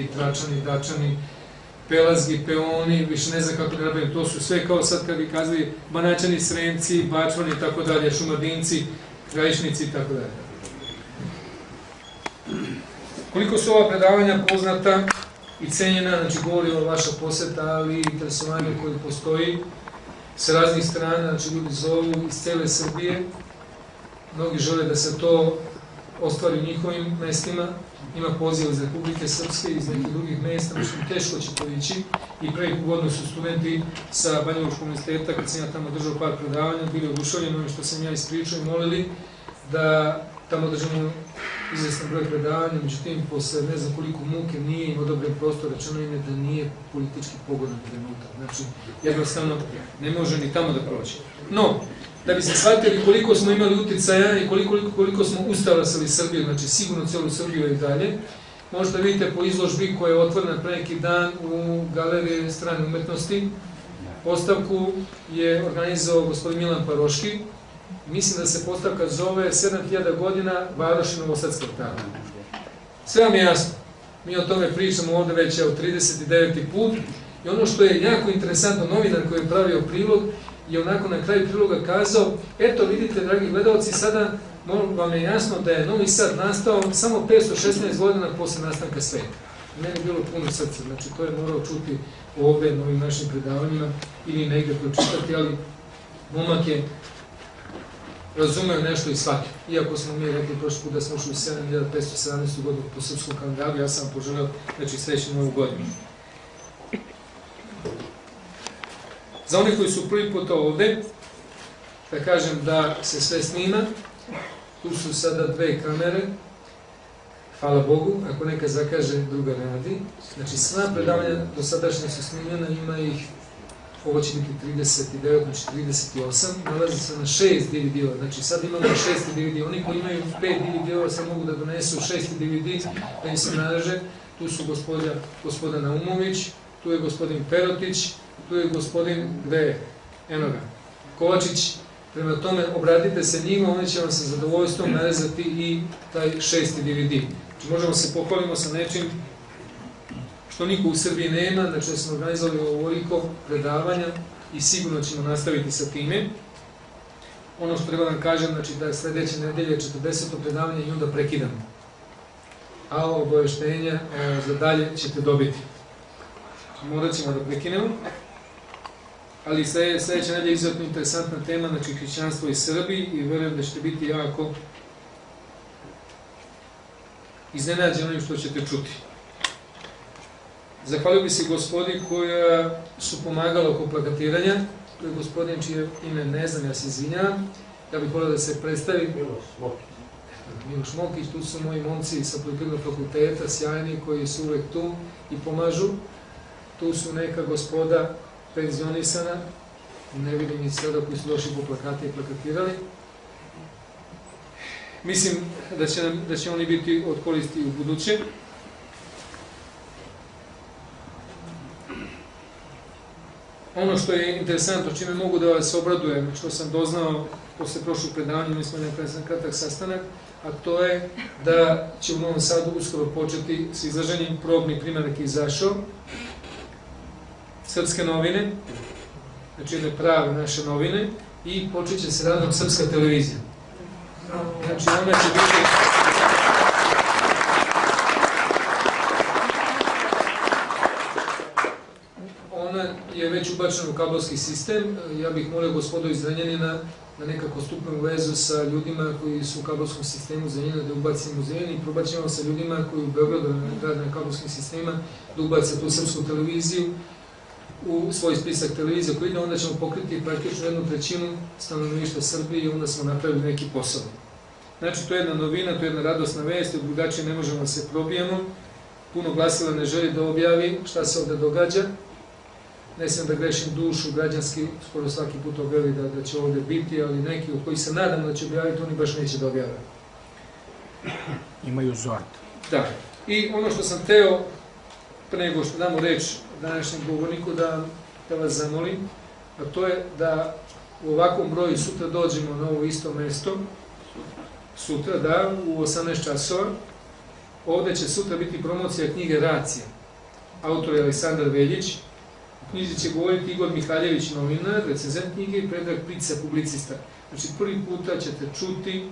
Indi, Tračani, Dačani, Pelazgi, Peoni, više ne znam kako da napravim, to su sve kao sad kad bi kazali Banačani, Sremci, Bačvani tako dalje, Šumadinci, Krajišnici tako dalje. Koliko su ova predavanja poznata i cenjena, znači govori o vaša poseta, ali i interesovanje koje postoji sa raznih strana, znači ljudi zovu iz cele Srbije, mnogi žele da se to ostvari u njihovim mestima, ima poziv iz Republike Srpske, iz nekih drugih mesta, znači teško će to ići i prvi pogodno su studenti sa Banjološkog universiteta, kad sam ja tamo držao par predavanja, bili odušavljeni ovim što sam ja ispričao i molili da tamo držimo izvestan broj predavanja, međutim, posle ne znam koliko muke nije imao dobre prostor, rečeno im je da nije politički pogodan trenutak. Znači, jednostavno, ne može ni tamo da proći. No, da bi se shvatili koliko smo imali uticaja i koliko, koliko smo ustavasali Srbiju, znači sigurno celu Srbiju i dalje, možete vidite po izložbi koja je otvorena pre neki dan u galeriji strane umetnosti. Postavku je organizovao gospodin Milan Paroški, mislim da se postavka zove 7000 godina Varoši Novosadskog tana. Sve vam je jasno. Mi o tome pričamo ovde već je 39. put i ono što je jako interesantno, novinar koji je pravio prilog, je onako na kraju priloga kazao, eto vidite, dragi gledalci, sada vam je jasno da je Novi Sad nastao samo 516 godina posle nastanka sveta. Meni je bilo puno srca, znači to je morao čuti ovde na ovim našim predavanjima ili negde pročitati, ali momak je razumeo nešto i shvatio. Iako smo mi rekli prošli put da smo ušli u 7517. godinu po srpskom kalendaru, ja sam poželeo, znači srećnu novu godinu. Za onih koji su prvi put ovde, da kažem da se sve snima, tu su sada dve kamere, hvala Bogu, ako neka zakaže, druga ne radi. Znači sva predavanja do sadašnje su snimljena, ima ih ovo će biti 39, znači 38, nalazi se na 6 DVD-ova, znači sad imamo 6 DVD, oni koji imaju 5 DVD-ova sad mogu da donesu 6 DVD, da im se nalaže, tu su gospodja, gospoda Naumović, tu je gospodin Perotić, tu je gospodin, gde je, eno ga, Kovačić, prema tome obratite se njima, oni će vam sa zadovoljstvom narezati i taj šesti DVD. Znači možemo se pohvalimo sa nečim što niko u Srbiji nema, znači da smo organizovali ovoliko predavanja i sigurno ćemo nastaviti sa time. Ono što treba da kažem, znači da je sledeće nedelje 40. predavanje i onda prekidamo. A obaveštenja e, za dalje ćete dobiti. Morat ćemo da prekinemo. Ali sledeća nedelja je izuzetno interesantna tema, znači hrišćanstvo i Srbiji i verujem da ćete biti jako iznenađeni onim što ćete čuti. Zahvalio bi se gospodin koja su pomagala oko plakatiranja. To je gospodin čije ime ne znam, ja se izvinjam. Ja bih volio da se predstavi. Miloš Mokić. Miloš Mokić, tu su moji momci sa poljoprivrednog fakulteta, sjajni, koji su uvek tu i pomažu. Tu su neka gospoda penzionisana, ne vidim ni sada koji su došli po plakate i plakatirali. Mislim da će, nam, da će oni biti od koristi u buduće. Ono što je interesantno, čime mogu da vas obradujem, što sam doznao posle prošlog predavanja, mi smo nekada kratak sastanak, a to je da će u Novom Sadu uskoro početi s izlaženjem probni primarak izašao, srpske novine, znači jedne prave naše novine, i počet će se radom srpska televizija. Znači ona će biti je već ubačen u kabelski sistem. Ja bih molio gospodu iz Zrenjanina da nekako stupimo u vezu sa ljudima koji su u kabelskom sistemu Zrenjanina da ubacimo Zrenjanin i probaćemo sa ljudima koji u Beogradu rade na kabelskim sistema da ubace tu srpsku televiziju u svoj spisak televizija koji ide, onda ćemo pokriti praktično jednu trećinu stanovništva Srbije i onda smo napravili neki posao. Znači, to je jedna novina, to je jedna radosna vest, drugačije ne možemo da se probijemo. Puno glasila ne želi da objavi šta se ovde događa, ne sam da grešim dušu, građanski, skoro svaki put objavi da, da će ovde biti, ali neki od kojih se nadam da će objaviti, oni baš neće da objave. Imaju zord. Da. I ono što sam teo, pre nego što damo reč današnjem govorniku, da, da vas zamolim, a to je da u ovakvom broju sutra dođemo na ovo isto mesto, sutra, da, u 18 časova, Ovde će sutra biti promocija knjige Racija. Autor je Aleksandar Veljić. U knjizi će govoriti Igor Mihaljević, novinar, recenzent knjige i Predrag Prica, publicista. Znači, prvi puta ćete čuti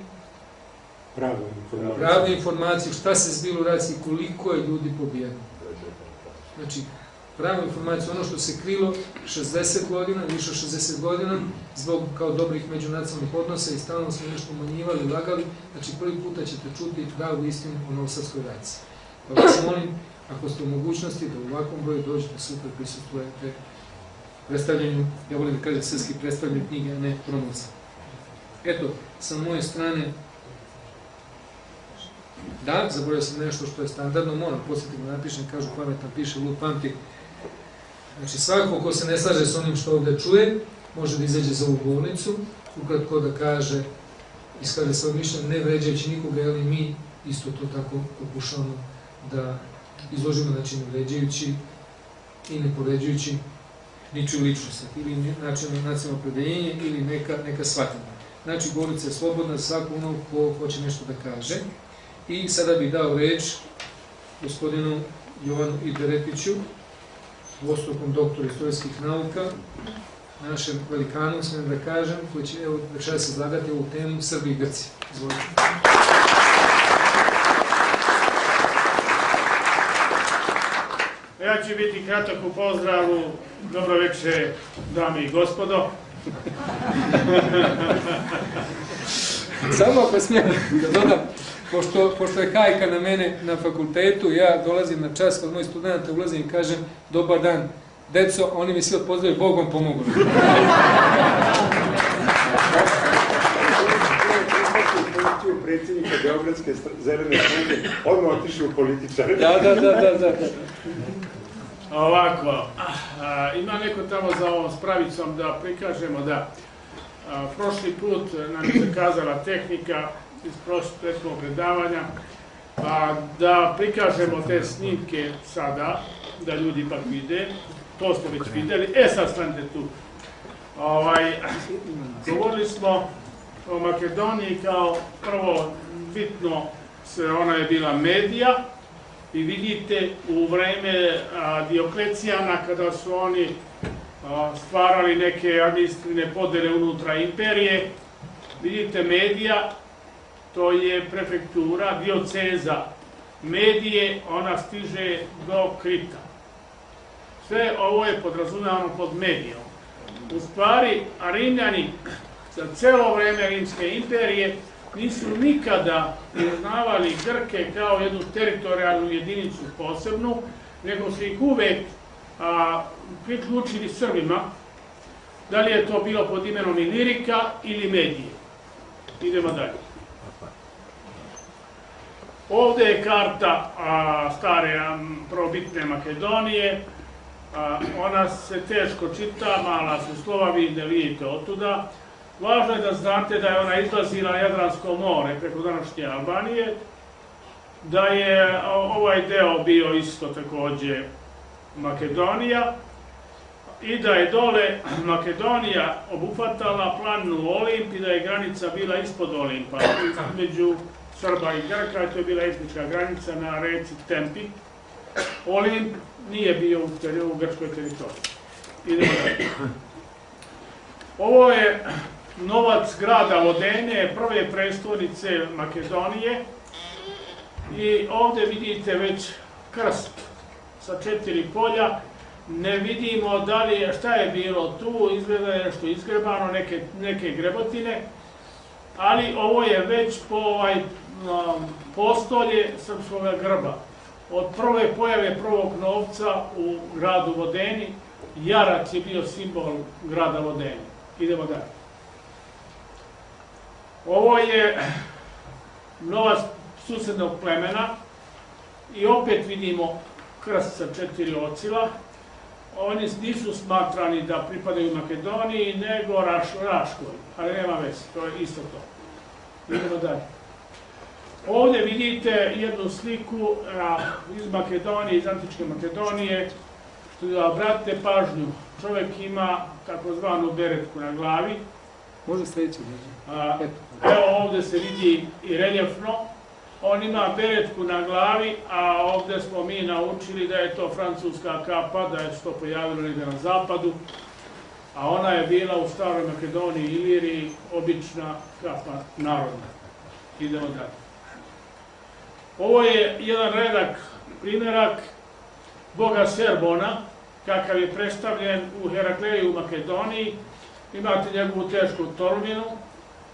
Pravo informacije. pravne informacije, šta se zbilo u raciji, koliko je ljudi pobijeno. Znači, pravu informaciju, ono što se krilo 60 godina, više od 60 godina, zbog kao dobrih međunacionalnih odnosa i stalno smo nešto umanjivali, lagali, znači prvi puta ćete čuti pravu istinu o Novosadskoj raciji. Pa vas molim, ako ste u mogućnosti da u ovakvom broju dođete super prisutujete predstavljanju, ja volim da kažem srpski predstavljanje knjige, a ne promocija. Eto, sa moje strane, da, zaboravio sam nešto što je standardno, moram posjetiti da napišem, kažu pametan piše, lud pamti. Znači svako ko se ne slaže s onim što ovde čuje, može da izađe za ovu bolnicu, ukratko da kaže, iskaže svoje mišljenje, ne vređajući nikoga, ali mi isto to tako pokušavamo da izložimo, znači ne vređajući i ne povređujući niču ličnost, ili način nacionalno opredeljenje, ili neka, neka shvatanja. Znači, govornica je slobodna svako ono ko hoće nešto da kaže. I sada bih dao reč gospodinu Jovanu Ideretiću, dvostrukom doktoru istorijskih nauka, našem velikanu, smijem da kažem, koji će evo, večeras izlagati ovu temu Srbi i Grci. Izvolite. Ja ću biti kratak u pozdravu. Dobro večer, dame i gospodo. Samo ako smijem da dodam, pošto, pošto je hajka na mene na fakultetu, ja dolazim na čas kod mojih studenta, ulazim i kažem dobar dan, deco, oni mi svi odpozdravaju, Bog vam pomogu. Predsjednika Beogradske zelene stranke, odmah otišli u političare. Da, da, da, da, da. Ovako, a, ima neko tamo za ovom spravicom da prikažemo da a, prošli put nam je zakazala tehnika iz prethodnog predavanja, a, da prikažemo te snimke sada, da ljudi ipak vide, to smo već videli, e sad stanite tu. Ovaj, govorili smo o Makedoniji kao prvo bitno, se, ona je bila medija, i vidite u vreme a, Dioklecijana kada su oni a, stvarali neke administrativne podele unutra imperije, vidite medija, to je prefektura, dioceza medije, ona stiže do Krita. Sve ovo je podrazumevano pod medijom. U stvari, Rimljani za celo vreme Rimske imperije nisu nikada priznavali Grke kao jednu teritorijalnu jedinicu posebnu, nego su ih uvek a, priključili Srbima, da li je to bilo pod imenom Ilirika ili Medije. Idemo dalje. Ovde je karta a, stare probitne Makedonije, a, ona se teško čita, mala su slova, vi ne vidite otuda. Važno je da znate da je ona izlazila na Jadransko more preko današnje Albanije, da je ovaj deo bio isto takođe Makedonija i da je dole Makedonija obuhvatala planinu Olimp i da je granica bila ispod Olimpa, između Srba i Grka, to je bila etnička granica na reci Tempi. Olimp nije bio u, teri, u grčkoj teritoriji. Idemo dalje. Ovo je novac grada Vodene, prve prestolnice Makedonije. I ovde vidite već krst sa četiri polja. Ne vidimo da li šta je bilo tu, izgleda je nešto izgrebano, neke, neke grebotine. Ali ovo je već po ovaj um, postolje srpskog grba. Od prve pojave prvog novca u gradu Vodeni, Jarac je bio simbol grada Vodeni. Idemo dalje. Ovo je novac susednog plemena i opet vidimo krst sa četiri ocila. Oni nisu smatrani da pripadaju Makedoniji, nego Raš, Raškoj, ali nema veze, to je isto to. Idemo dalje. Ovde vidite jednu sliku a, iz Makedonije, iz Antičke Makedonije, što da obratite pažnju, čovek ima takozvanu beretku na glavi, Može sledeći. A, evo ovde se vidi i reljefno on ima beretku na glavi, a ovde smo mi naučili da je to francuska kapa, da je se to pojavilo negde na zapadu, a ona je bila u Staroj Makedoniji i Iliriji obična kapa narodna. Idemo dalje. Ovo je jedan redak, primjerak boga Serbona, kakav je predstavljen u Herakleju u Makedoniji. Imate njegovu tešku tolminu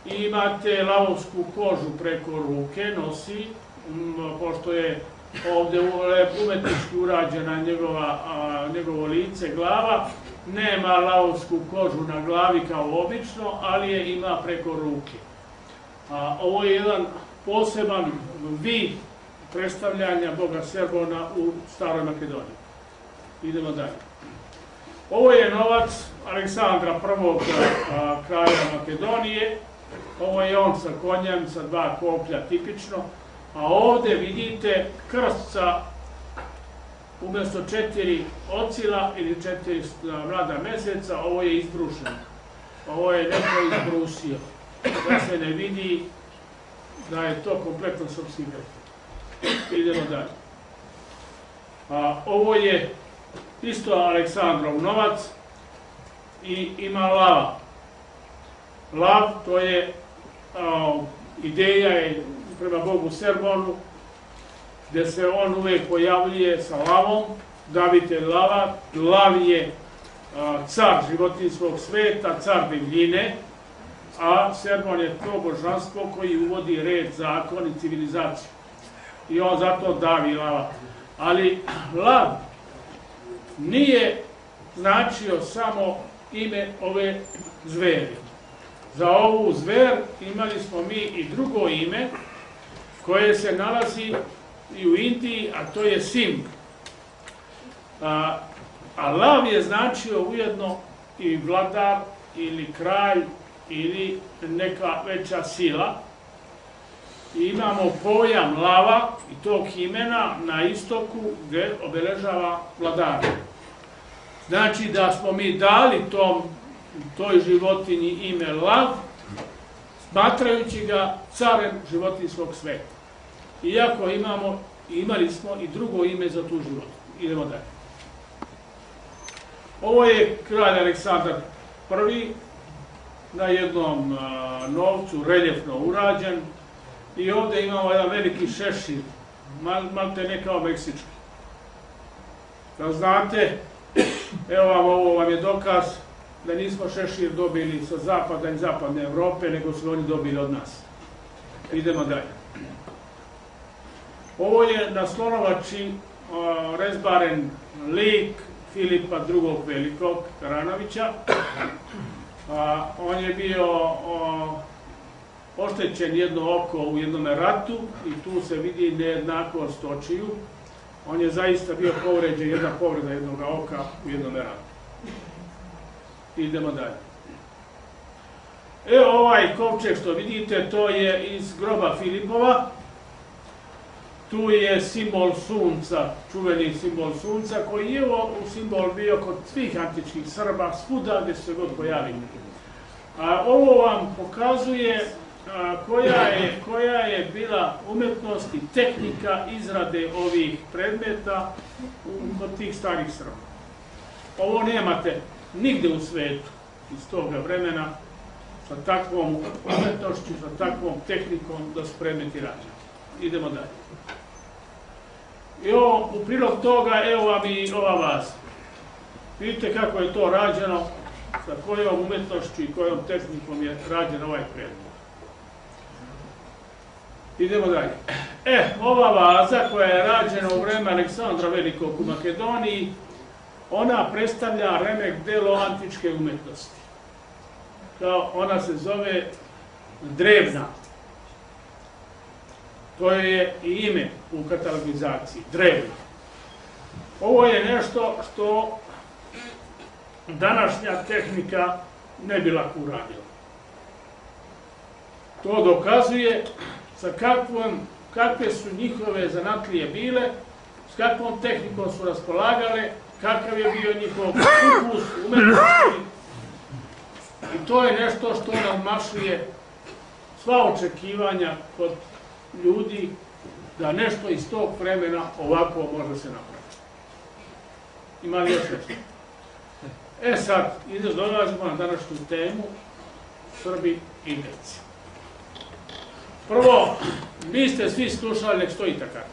i imate lavovsku kožu preko ruke, nosi, pošto je ovde umetnički urađena njegova, a, njegovo lice, glava, nema lavovsku kožu na glavi kao obično, ali je ima preko ruke. A, ovo je jedan poseban vid predstavljanja Boga Serbona u Staroj Makedoniji. Idemo dalje. Ovo je novac Aleksandra I. kralja Makedonije. Ovo je on sa konjem, sa dva koplja tipično. A ovde vidite krst sa umjesto četiri ocila ili četiri mlada meseca, ovo je izbrušeno. Ovo je neko izbrusio. Da se ne vidi da je to kompletno grb. Idemo dalje. A, ovo je isto Aleksandrov novac i ima lava. Lav to je a, ideja je prema Bogu Serbonu, gde se on uvek pojavljuje sa lavom, davite lava, lav je car životinskog sveta, car divljine, a Serbon je to božanstvo koji uvodi red, zakon i civilizaciju. I on zato davi lava. Ali lav nije značio samo ime ove zveri. Za ovu zver imali smo mi i drugo ime koje se nalazi i u Indiji, a to je Simb. A, a lav je značio ujedno i vladar ili kralj ili neka veća sila. I imamo pojam lava i tog imena na istoku gde obeležava vladara. Znači da smo mi dali tom, toj životinji ime lav, smatrajući ga carem životinskog sveta. Iako imamo, imali smo i drugo ime za tu životinju. Idemo dalje. Ovo je kralj Aleksandar I, na jednom novcu, reljefno urađen, i ovde imamo jedan veliki šešir, mal, malte ne kao meksički. Da znate, evo vam ovo vam je dokaz da nismo šešir dobili sa zapada i zapadne Evrope, nego su oni dobili od nas. Idemo dalje. Ovo je na slonovači rezbaren lik Filipa II. Velikog Karanovića. A, on je bio o, oštećen jedno oko u jednom ratu i tu se vidi nejednakost očiju. On je zaista bio povređen, jedna povreda jednog oka u jednom ratu. Idemo dalje. Evo ovaj kovčeg što vidite, to je iz groba Filipova. Tu je simbol sunca, čuveni simbol sunca, koji je u simbol bio kod svih antičkih Srba, svuda gde se god pojavili. A ovo vam pokazuje a, koja, je, koja je bila umetnost i tehnika izrade ovih predmeta u, kod tih starih Srba. Ovo nemate nigde u svetu iz toga vremena sa takvom umetnošću, sa takvom tehnikom da su predmeti rađeni. Idemo dalje. I ovo, u prilog toga, evo vam i ova vaza. Vidite kako je to rađeno, sa kojom umetnošću i kojom tehnikom je rađen ovaj predmet. Idemo dalje. E, ova vaza koja je rađena u vreme Aleksandra Velikog u Makedoniji, ona predstavlja remek delo antičke umetnosti. Kao ona se zove drevna. To je i ime u katalogizaciji, drevna. Ovo je nešto što današnja tehnika ne bi lako uradila. To dokazuje sa kakvom, kakve su njihove zanatlije bile, s kakvom tehnikom su raspolagale, kakav je bio njihov ukus, umetnosti. I to je nešto što nam mašuje sva očekivanja kod ljudi da nešto iz tog vremena ovako može se napraviti. Ima li još nešto? E sad, ide dolazimo na današnju temu Srbi i Grci. Prvo, vi ste svi slušali, nek stoji tako,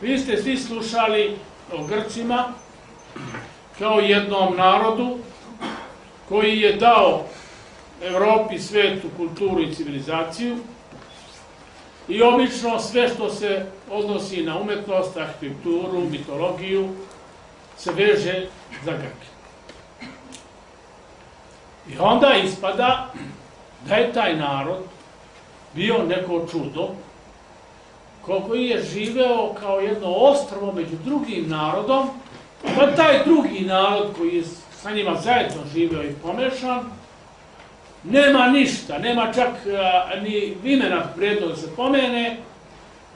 vi ste svi slušali o Grcima kao jednom narodu koji je dao Evropi, svetu, kulturu i civilizaciju i obično sve što se odnosi na umetnost, arhitekturu, mitologiju se veže za Grke. I onda ispada da je taj narod bio neko čudo koji je živeo kao jedno ostrvo među drugim narodom, pa taj drugi narod koji je sa njima zajedno živeo i pomešan, nema ništa, nema čak a, ni imena vredno da se pomene,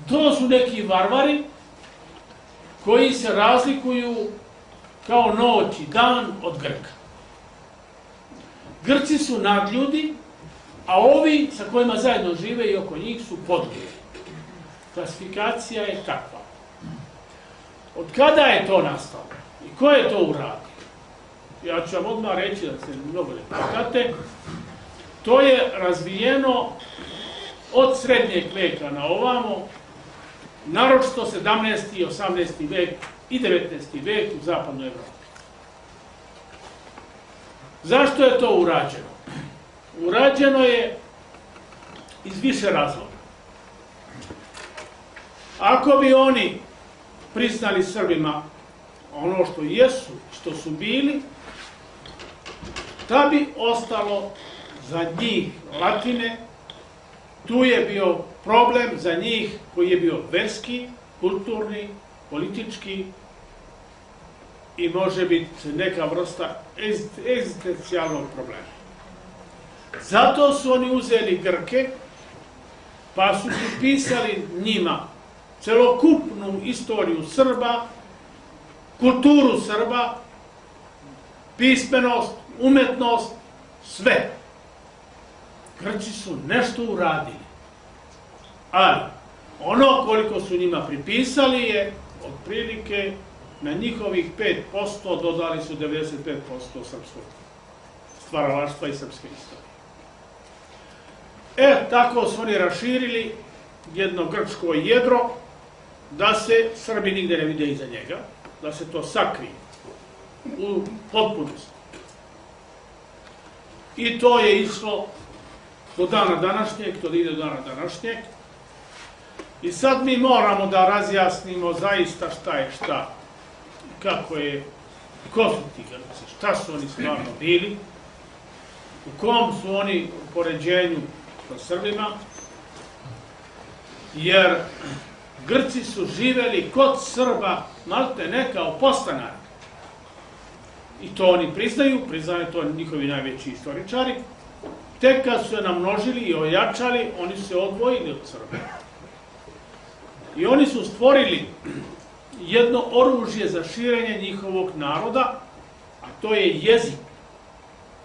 to su neki varvari koji se razlikuju kao noć i dan od Grka. Grci su nadljudi, a ovi sa kojima zajedno žive i oko njih su podljudi. Klasifikacija je takva. Od kada je to nastalo? I ko je to uradio? Ja ću vam odmah reći da se mnogo ne pitate. To je razvijeno od srednjeg veka na ovamo, naročito 17. i 18. vek i 19. vek u zapadnoj Evropi. Zašto je to urađeno? Urađeno je iz više razloga. Ako bi oni priznali Srbima ono što jesu, što su bili, da bi ostalo za njih latine, tu je bio problem za njih koji je bio verski, kulturni, politički i može biti neka vrsta egzistencijalnog problema. Zato su oni uzeli Grke, pa su pisali njima celokupnu istoriju Srba, kulturu Srba, pismenost, umetnost, sve. Grci su nešto uradili. Ali, ono koliko su njima pripisali je, otprilike, na njihovih 5% dodali su 95% srpskog stvaralaštva i srpske istorije. E, tako su oni raširili jedno grčko jedro, da se Srbi nigde ne vide iza njega, da se to sakrije u potpunosti. I to je išlo do dana današnjeg, to da ide do dana današnjeg. I sad mi moramo da razjasnimo zaista šta je šta, kako je, ko su ti Grci, šta su oni stvarno bili, u kom su oni u poređenju sa Srbima, jer Grci su živeli kod Srba, malte ne kao postanari. I to oni priznaju, priznaju to njihovi najveći istoričari. Tek kad su se namnožili i ojačali, oni se odvojili od Srba. I oni su stvorili jedno oružje za širenje njihovog naroda, a to je jezik,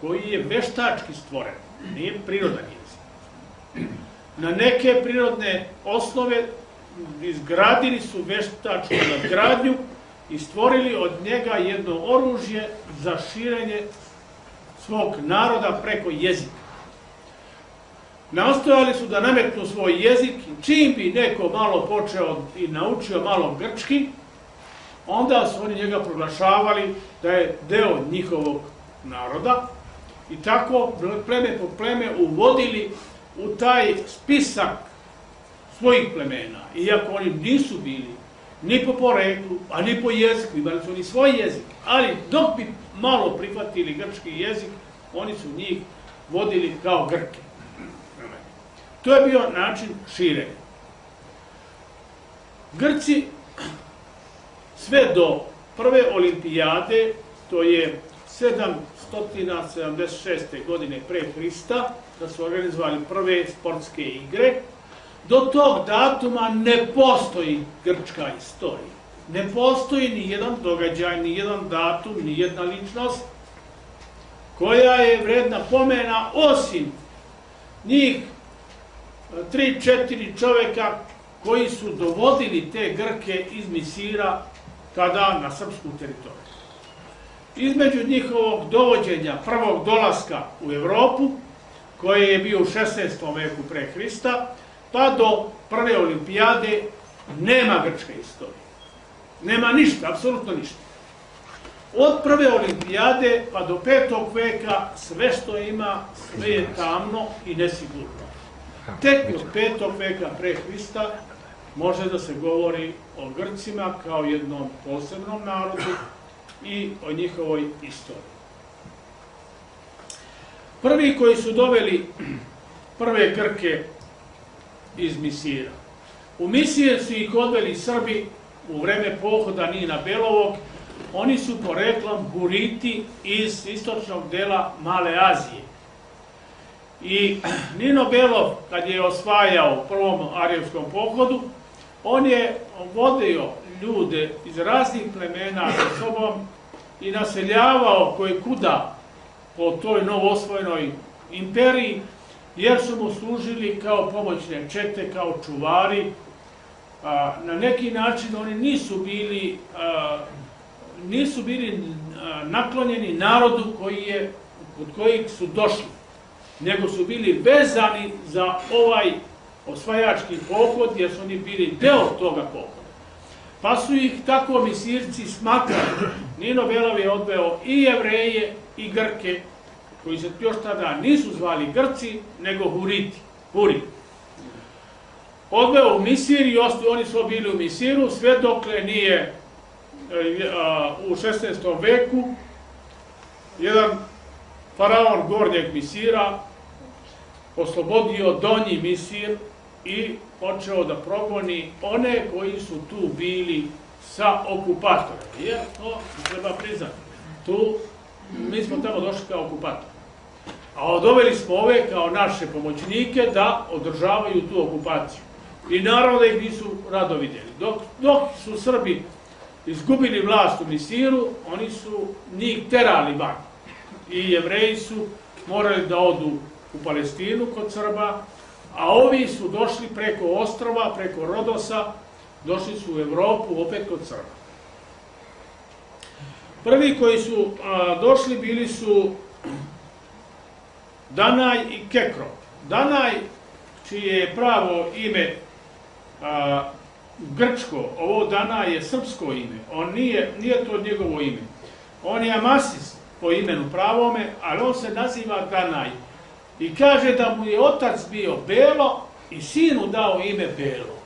koji je veštački stvoren, nije prirodan jezik. Na neke prirodne osnove izgradili su veštačku nadgradnju i stvorili od njega jedno oružje za širenje svog naroda preko jezika. Nastojali su da nametnu svoj jezik čim bi neko malo počeo i naučio malo grčki, onda su oni njega proglašavali da je deo njihovog naroda i tako pleme po pleme uvodili u taj spisak svojih plemena, iako oni nisu bili ni po poreklu, a ni po jeziku, imali su oni svoj jezik, ali dok bi malo prihvatili grčki jezik, oni su njih vodili kao Grke. To je bio način širenja. Grci sve do prve olimpijade, to je 776. godine pre Hrista, da su organizovali prve sportske igre, do tog datuma ne postoji grčka istorija. Ne postoji ni jedan događaj, ni jedan datum, ni jedna ličnost koja je vredna pomena osim njih tri, četiri čoveka koji su dovodili te Grke iz Misira tada na srpsku teritoriju. Između njihovog dovođenja, prvog dolaska u Evropu, koji je bio u 16. veku pre Hrista, pa do prve olimpijade nema grčke istorije. Nema ništa, apsolutno ništa. Od prve olimpijade pa do petog veka sve što ima, sve je tamno i nesigurno. Tek od petog veka pre Hrista može da se govori o Grcima kao jednom posebnom narodu i o njihovoj istoriji. Prvi koji su doveli prve Grke iz Misira. U Misije su ih odveli Srbi u vreme pohoda Nina Belovog. Oni su poreklom Huriti iz istočnog dela Male Azije. I Nino Belov, kad je osvajao prvom arijevskom pohodu, on je vodio ljude iz raznih plemena sa sobom i naseljavao koje kuda po toj novosvojenoj imperiji, jer su mu služili kao pomoćne čete, kao čuvari. Na neki način oni nisu bili, nisu bili naklonjeni narodu koji je, od kojih su došli, nego su bili vezani za ovaj osvajački pohod, jer su oni bili deo toga pohoda. Pa su ih tako misirci smatrali. Nino Belov je odveo i jevreje i Grke, koji se još tada nisu zvali Grci, nego Huriti, Huri. Odveo u Misir i oni su bili u Misiru, sve dokle nije e, u 16. veku jedan faraon gornjeg Misira oslobodio donji Misir i počeo da progoni one koji su tu bili sa okupatorom. Jer to treba priznati. Tu mi smo tamo došli kao okupator. A odoveli smo ove kao naše pomoćnike da održavaju tu okupaciju. I naravno da ih nisu rado vidjeli. Dok, dok su Srbi izgubili vlast u Misiru, oni su njih terali van. I jevreji su morali da odu u Palestinu kod Srba, a ovi su došli preko ostrova, preko Rodosa, došli su u Evropu opet kod Srba. Prvi koji su a, došli bili su Danaj i Kekro. Danaj, čije je pravo ime a, grčko, ovo Danaj je srpsko ime, on nije, nije to njegovo ime. On je Amasis po imenu pravome, ali on se naziva Danaj. I kaže da mu je otac bio Belo i sinu dao ime Belo.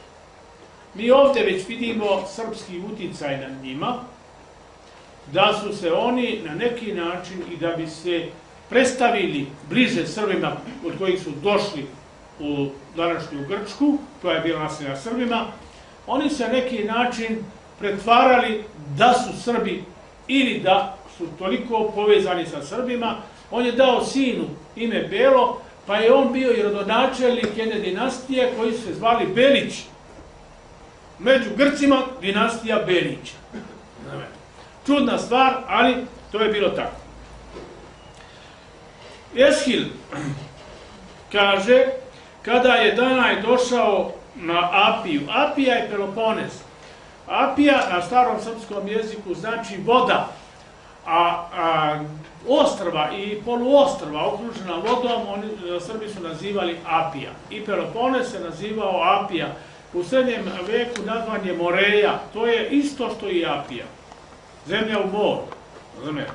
Mi ovde već vidimo srpski uticaj na njima, da su se oni na neki način i da bi se predstavili bliže Srbima od kojih su došli u današnju Grčku, koja je bila naseljena Srbima, oni se na neki način pretvarali da su Srbi ili da su toliko povezani sa Srbima. On je dao sinu ime Belo, pa je on bio i rodonačelnik jedne dinastije koji su se zvali Belić. Među Grcima dinastija Belića. Čudna stvar, ali to je bilo tako. Eshil kaže, kada je Danaj došao na Apiju, Apija je Peloponez. Apija na starom srpskom jeziku znači voda, a, a ostrva i poluostrva okružena vodom, oni, Srbi su nazivali Apija. I Peloponez se nazivao Apija. U srednjem veku nazvan je Moreja, to je isto što i Apija. Zemlja u moru. Razumijete?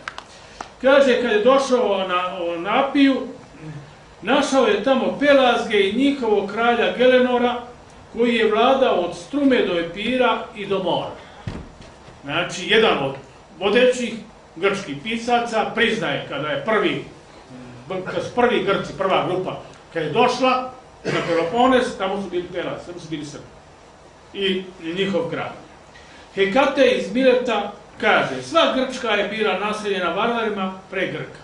Kaže, kad je došao na, na Apiju, našao je tamo Pelazge i njihovog kralja Gelenora, koji je vladao od Strume do Epira i do mora. Znači, jedan od vodećih grčkih pisaca priznaje kada je prvi, kada su prvi Grci, prva grupa, kada je došla na Pelopones, tamo su bili Pelazge, tamo su bili Srbi. I, njihov kralj. Hekate iz Mileta Kaže, sva Grčka je bila naseljena varvarima pre Grka.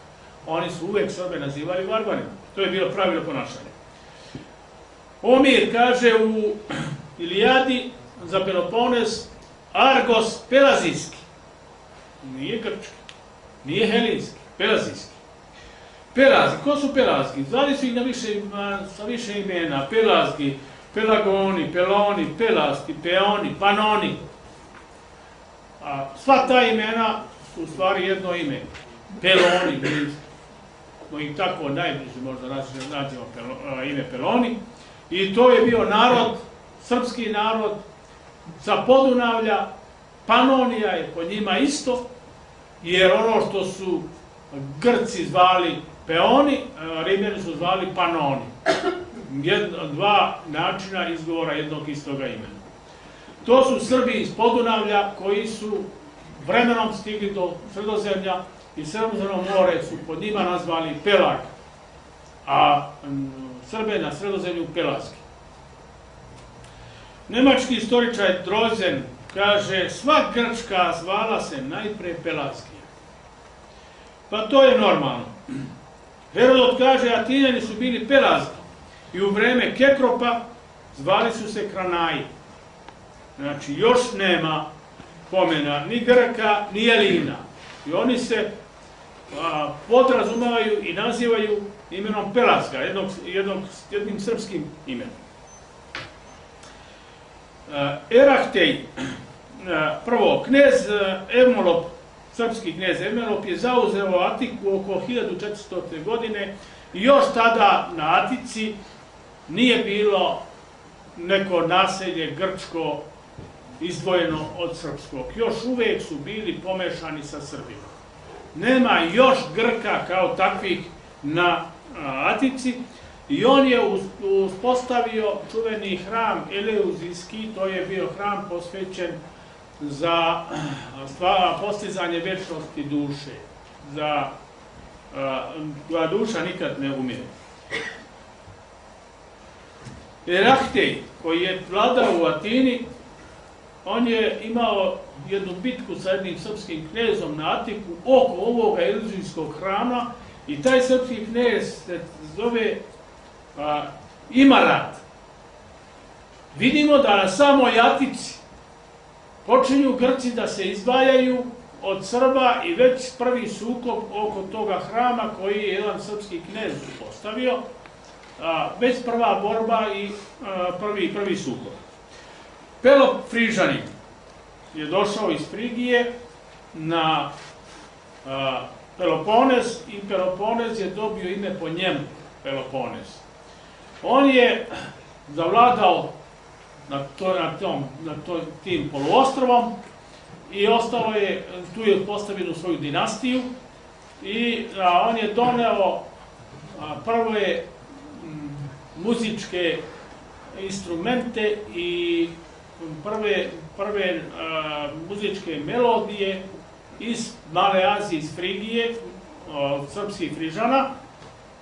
Oni su uvek sebe nazivali varvarima. To je bilo pravilo ponašanja. Omir kaže u Ilijadi za Pelopones Argos Pelazijski. Nije grčki, nije helinski, Pelazijski. Pelazgi, ko su Pelazgi? Zvali su ih na više, sa više imena, Pelazgi, Pelagoni, Peloni, Pelasti, Peoni, Panoni. A sva ta imena su u stvari jedno ime. Peloni, mi smo ih tako najbliže možda nađemo ime Peloni. I to je bio narod, srpski narod, sa Podunavlja, Panonija je po njima isto, jer ono što su Grci zvali Peoni, Rimljani su zvali Panoni. Jedna, dva načina izgovora jednog istoga imena. To su Srbi iz Podunavlja koji su vremenom stigli do Sredozemlja i Sredozemno more su pod njima nazvali Pelag, a Srbe na Sredozemlju Pelaski. Nemački istoričar Drozen kaže, sva Grčka zvala se najpre Pelaskija. Pa to je normalno. Herodot kaže, Atinjani su bili Pelazki i u vreme Kekropa zvali su se Kranaji. Znači, još nema pomena ni Grka, ni Elina. I oni se a, podrazumavaju i nazivaju imenom Pelaska, jednog, jednog, jednim srpskim imenom. Erahtej, prvo, knez Ermolop, srpski knez Ermolop je zauzeo Atiku oko 1400. godine i još tada na Atici nije bilo neko naselje grčko izdvojeno od srpskog. Još uvek su bili pomešani sa Srbima. Nema još Grka kao takvih na Atici i on je uspostavio čuveni hram Eleuzijski, to je bio hram posvećen za postizanje večnosti duše, za koja duša nikad ne umire. Erahtej, koji je vladao u Atini, on je imao jednu bitku sa jednim srpskim knezom na Atiku oko ovoga iluzijskog hrama i taj srpski knez se zove a, ima rat. Vidimo da na samoj Atici počinju Grci da se izdvajaju od Srba i već prvi sukob oko toga hrama koji je jedan srpski knez postavio, već prva borba i prvi, prvi sukob. Pelop Frižanin je došao iz Frigije na Peloponez i Peloponez je dobio ime po njemu, Peloponez. On je zavladao na, to, na, tom, na to, tim poluostrovom i ostalo je, tu je postavio svoju dinastiju i a, on je doneo a, prve m, muzičke instrumente i prve, prve a, muzičke melodije iz Male Azije, iz Frigije, srpskih frižana,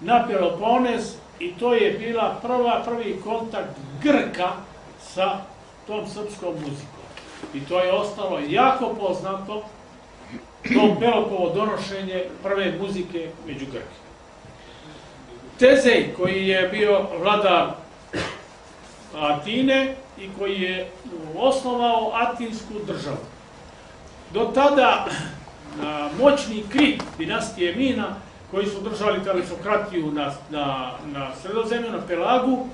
na Peloponez i to je bila prva, prvi kontakt Grka sa tom srpskom muzikom. I to je ostalo jako poznato, to Pelopovo donošenje prve muzike među Grke. Tezej, koji je bio vladar Atine i koji je osnovao Atinsku državu. Do tada moćni Krit, dinastije Mina, koji su držali telefokratiju na, na, na sredozemlju, na Pelagu,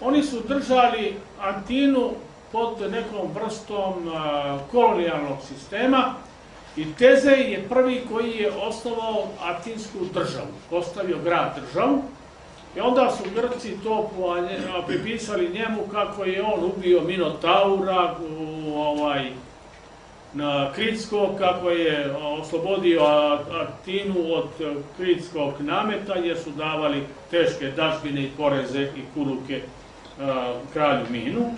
oni su držali Antinu pod nekom vrstom kolonijalnog sistema i Tezej je prvi koji je osnovao Atinsku državu, postavio grad državu. I onda su Grci to pripisali njemu kako je on ubio Minotaura, u, ovaj, na Kritsko, kako je oslobodio Atinu od Kritskog nameta, jer su davali teške dažbine i poreze i kuruke kralju Minu.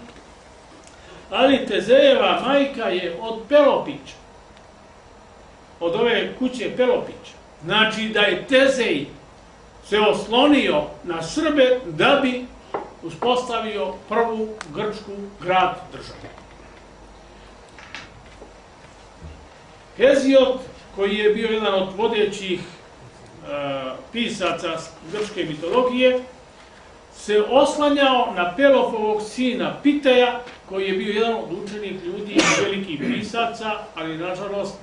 Ali Tezejeva majka je od Pelopića, od ove kuće Pelopića. Znači da je Tezej se oslonio na Srbe da bi uspostavio prvu grčku grad državu. Heziot, koji je bio jedan od vodećih e, pisaca grčke mitologije, se oslanjao na Pelofovog sina Piteja, koji je bio jedan od učenih ljudi i velikih pisaca, ali nažalost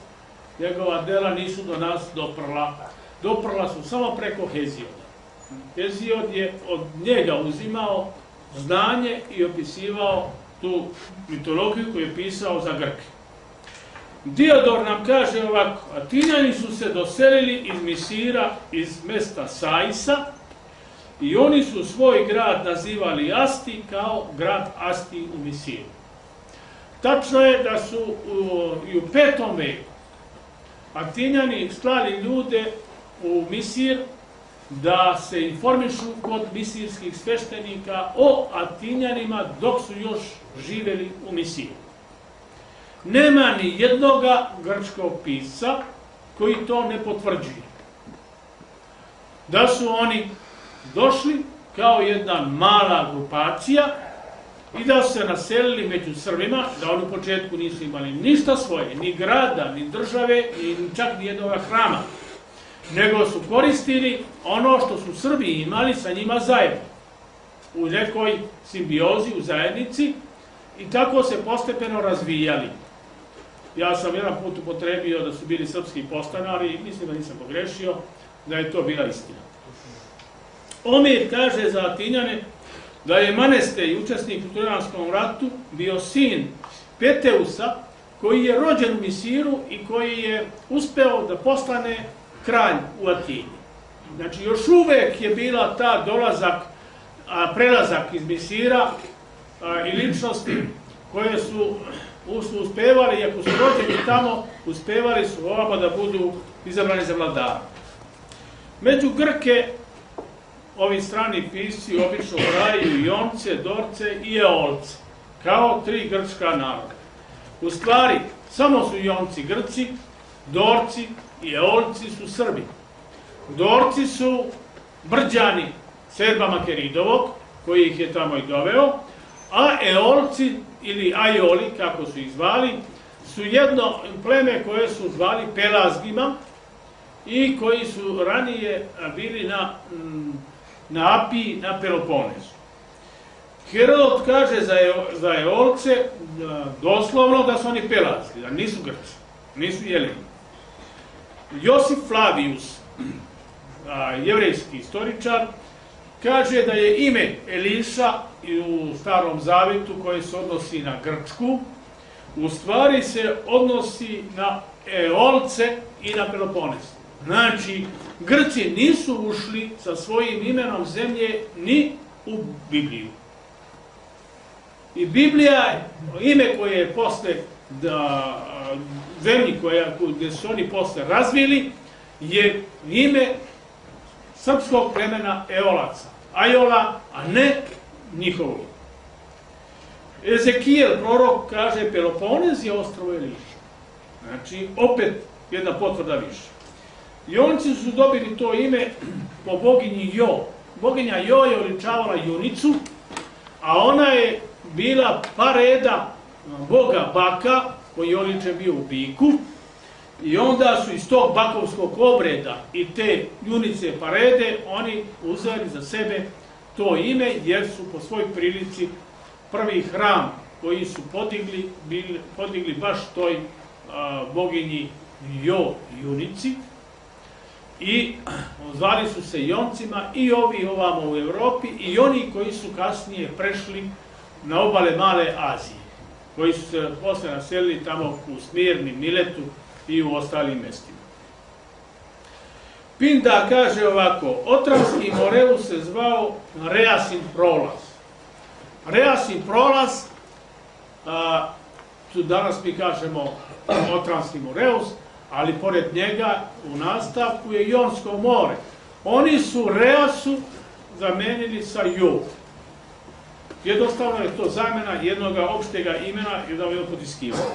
njegova dela nisu do nas doprla. Doprla su samo preko Hezioda. Heziod je od njega uzimao znanje i opisivao tu mitologiju koju je pisao za Grke. Diodor nam kaže ovako, Atinjani su se doselili iz Misira, iz mesta Saisa, i oni su svoj grad nazivali Asti kao grad Asti u Misiru. Tačno je da su u, i u petom veku Atinjani slali ljude u Misir da se informišu kod misirskih sveštenika o Atinjanima dok su još živeli u Misiru. Nema ni jednoga grčkog pisa koji to ne potvrđuje. Da su oni došli kao jedna mala grupacija i da se naselili među Srbima, da oni u početku nisu imali ništa svoje, ni grada, ni države, ni čak ni jednog hrama, nego su koristili ono što su Srbi imali sa njima zajedno, u nekoj simbiozi, u zajednici, i tako se postepeno razvijali. Ja sam jedan put upotrebio da su bili srpski postanari mislim da nisam pogrešio, da je to bila istina. Omir kaže za Atinjane da je Maneste, učesnik u Trojanskom ratu, bio sin Peteusa, koji je rođen u Misiru i koji je uspeo da postane kralj u Atini. Znači, još uvek je bila ta dolazak, a, prelazak iz Misira a, i ličnosti koje su, su uspevali, iako su rođeni tamo, uspevali su ovama da budu izabrani za vladara. Među Grke ovi strani pisci obično braju Jonce, Dorce i Eolce, kao tri grčka naroda. U stvari, samo su Jonci Grci, Dorci i Eolci su Srbi. Dorci su Brđani Serba Makeridovog, koji ih je tamo i doveo, a Eolci ili Ajoli, kako su ih zvali, su jedno pleme koje su zvali Pelazgima i koji su ranije bili na na Apiji, na Peloponesu. Herodot kaže za, za Eolce da, doslovno da su oni Pelazki, da nisu Grci, nisu Jeleni. Josif Flavius, jevrejski istoričar, kaže da je ime Eliša u Starom Zavetu koje se odnosi na Grčku, u stvari se odnosi na Eolce i na Pelopones. Znači, Grci nisu ušli sa svojim imenom zemlje ni u Bibliju. I Biblija, ime koje je posle da, zemlji koja, gde su oni posle razvili, je ime srpskog plemena Eolaca. Ajola, a ne njihovo. Ezekijel, prorok, kaže Peloponez je ostrovo Eliša. Znači, opet jedna potvrda više. Jonci su dobili to ime po boginji Jo. Boginja Jo je oličavala junicu, a ona je bila par reda boga baka, koji je oličen bio u biku, i onda su iz tog bakovskog obreda i te junice parede oni uzeli za sebe to ime, jer su po svoj prilici prvi hram koji su podigli, bili, podigli baš toj a, boginji Jo junici, i zvali su se Joncima i ovi ovamo u Evropi i oni koji su kasnije prešli na obale Male Azije, koji su se posle naselili tamo u Smirni, Miletu i u ostalim mestima. Pinda kaže ovako, Otranski Moreus se zvao Reasin prolaz. Reasin prolaz, a, tu danas mi kažemo Otranski Moreus, ali pored njega u nastavku je Jonsko more. Oni su Reasu zamenili sa Ju. Jednostavno je to zamena jednog opštega imena i da je potiskivao.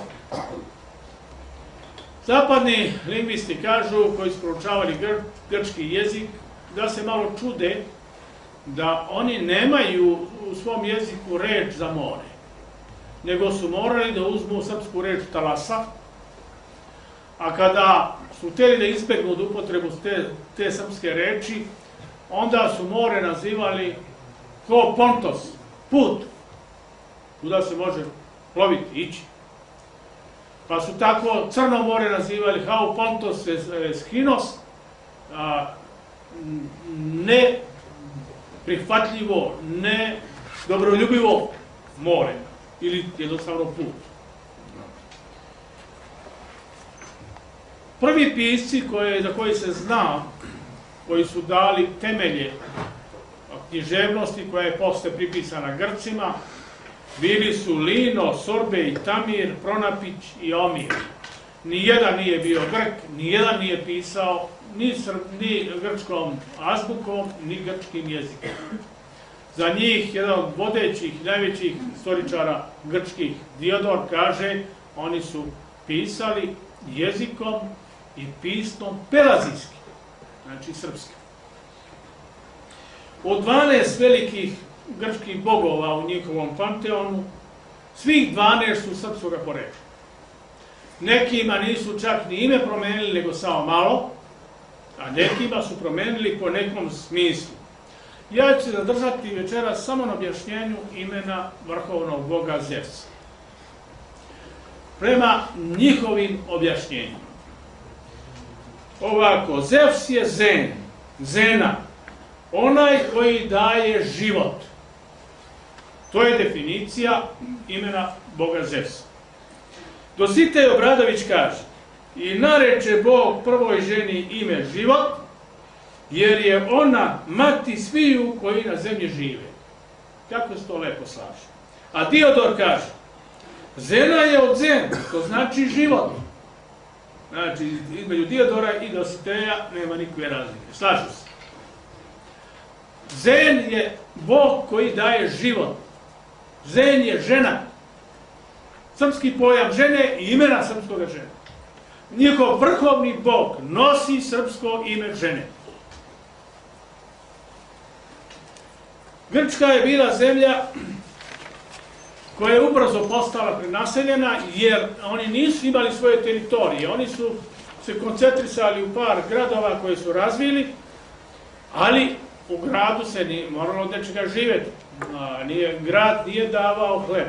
Zapadni lingvisti kažu, koji su proučavali gr grčki jezik, da se malo čude da oni nemaju u svom jeziku reč za more, nego su morali da uzmu srpsku reč talasa, a kada su hteli da izbegnu od upotrebu te, te srpske reči, onda su more nazivali ko pontos, put, kuda se može ploviti, ići. Pa su tako Crno more nazivali hau pontos eschinos, a, ne prihvatljivo, ne dobroljubivo more ili jednostavno put. Prvi pisci koje, za koji se zna, koji su dali temelje književnosti koja je posle pripisana Grcima, bili su Lino, Sorbe i Tamir, Pronapić i Omir. Nijedan nije bio Grk, nijedan nije pisao ni, sr, ni grčkom azbukom, ni grčkim jezikom. Za njih, jedan od vodećih, najvećih istoričara grčkih, Diodor, kaže, oni su pisali jezikom i pismom pelazijskim, znači srpskim. Od 12 velikih grčkih bogova u njihovom panteonu, svih 12 su srpskog porekla. Nekima nisu čak ni ime promenili, nego samo malo, a nekima su promenili po nekom smislu. Ja ću se zadržati večera samo na objašnjenju imena vrhovnog boga Zevsa. Prema njihovim objašnjenjima. Ovako, Zevs je Zen, Zena, onaj koji daje život. To je definicija imena Boga Zevsa. Dositej Obradović kaže, i nareče Bog prvoj ženi ime život, jer je ona mati sviju koji na zemlji žive. Kako se to lepo slaže. A Diodor kaže, Zena je od Zen, to znači život. Znači, između Diodora i Dositeja nema nikakve razlike. Slažu se. Zen je Bog koji daje život. Zen je žena. Srpski pojam žene i imena srpskog žene. Njihov vrhovni Bog nosi srpsko ime žene. Grčka je bila zemlja koja je ubrzo postala prenaseljena, jer oni nisu imali svoje teritorije. Oni su se koncentrisali u par gradova koje su razvili, ali u gradu se nije moralo od nečega živeti. Nije, grad nije davao hleb,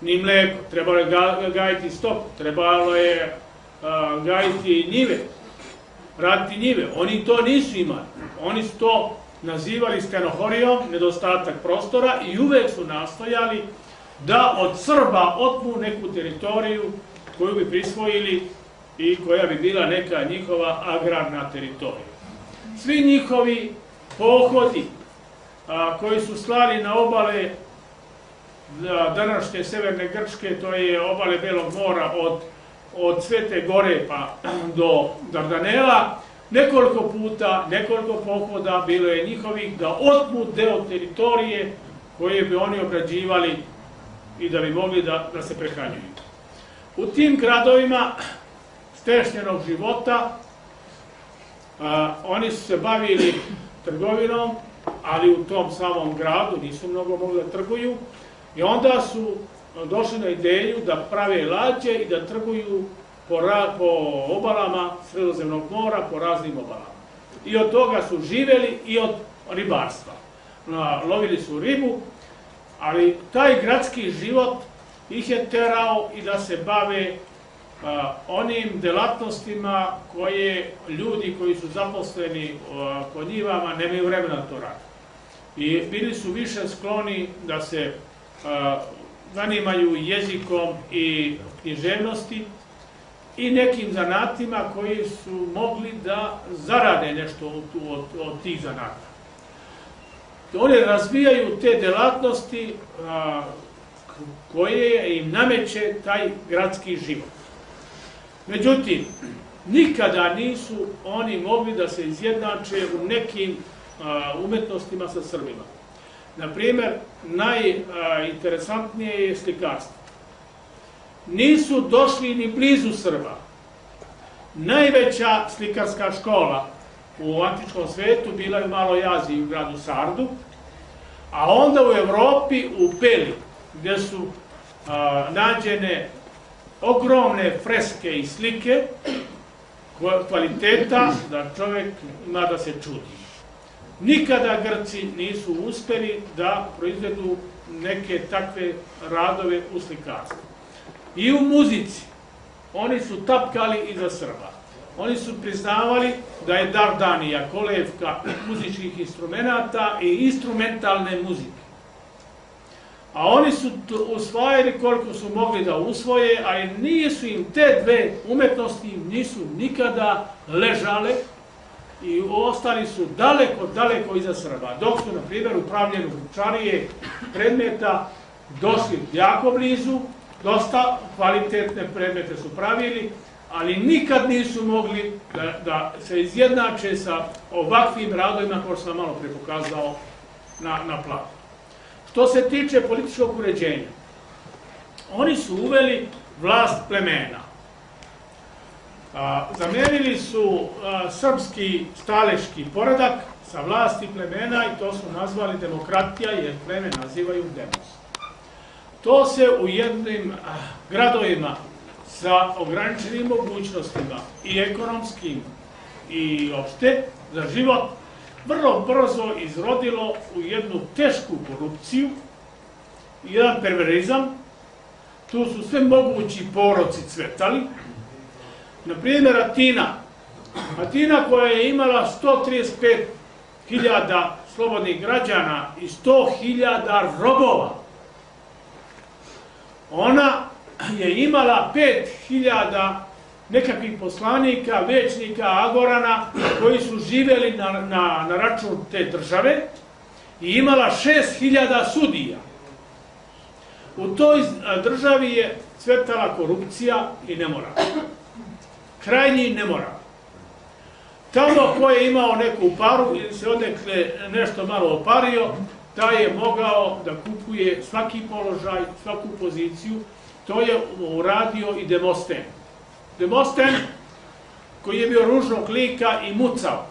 ni mleko, trebalo je gajiti stop, trebalo je gajiti njive, raditi njive. Oni to nisu imali. Oni su to nazivali stenohorijom, nedostatak prostora i uvek su nastojali da od Srba otmu neku teritoriju koju bi prisvojili i koja bi bila neka njihova agrarna teritorija. Svi njihovi pohodi a, koji su slali na obale današnje severne Grčke, to je obale Belog mora od, od Svete Gore pa do Dardanela, nekoliko puta, nekoliko pohoda bilo je njihovih da otmu deo teritorije koje bi oni obrađivali i da bi mogli da, da se prehranjuju. U tim gradovima stešnjenog života a, oni su se bavili trgovinom, ali u tom samom gradu nisu mnogo mogli da trguju i onda su došli na ideju da prave lađe i da trguju po, po obalama Sredozemnog mora, po raznim obalama. I od toga su živeli i od ribarstva. Lovili su ribu, ali taj gradski život ih je terao i da se bave a, onim delatnostima koje ljudi koji su zaposleni kod njivama nemaju vremena to raditi. I bili su više skloni da se a, zanimaju jezikom i književnosti, i nekim zanatima koji su mogli da zarade nešto od, od, od tih zanata. Oni razvijaju te delatnosti a, koje im nameće taj gradski život. Međutim, nikada nisu oni mogli da se izjednače u nekim a, umetnostima sa Srbima. Naprimer, najinteresantnije je slikarstvo nisu došli ni blizu Srba. Najveća slikarska škola u antičkom svetu bila je u Maloj Aziji u gradu Sardu, a onda u Evropi u Peli, gde su a, nađene ogromne freske i slike kvaliteta da čovjek ima da se čudi. Nikada Grci nisu uspeli da proizvedu neke takve radove u slikarstvu. I u muzici. Oni su tapkali iza Srba. Oni su priznavali da je Dardanija kolevka muzičkih instrumenta i instrumentalne muzike. a oni su usvajali koliko su mogli da usvoje, a nisu im te dve umetnosti nisu nikada ležale i ostali su daleko, daleko iza Srba. Dok su, na primjer, u pravljenju Vučarije predmeta došli jako blizu, dosta kvalitetne predmete su pravili, ali nikad nisu mogli da, da se izjednače sa ovakvim radovima, što sam malo prepokazao na, na platu. Što se tiče političkog uređenja, oni su uveli vlast plemena. A, zamenili su a, srpski staleški poredak sa vlasti plemena i to su nazvali demokratija jer pleme nazivaju demos. To se u jednim a, gradovima sa ograničenim mogućnostima i ekonomskim i opšte za život vrlo brzo izrodilo u jednu tešku korupciju, jedan perverizam, tu su sve mogući poroci cvetali. Na primjer, Atina. Atina koja je imala 135.000 slobodnih građana i 100.000 robova. Ona je imala 5.000 nekakvih poslanika, većnika, agorana, koji su živeli na, na, na račun te države i imala 6000 sudija. U toj državi je cvetala korupcija i nemoral. Krajnji nemoral. Tamo ko je imao neku paru ili se odekle nešto malo opario, taj je mogao da kupuje svaki položaj, svaku poziciju. To je uradio i Demosten. Demosten, koji je bio ružnog lika i mucao,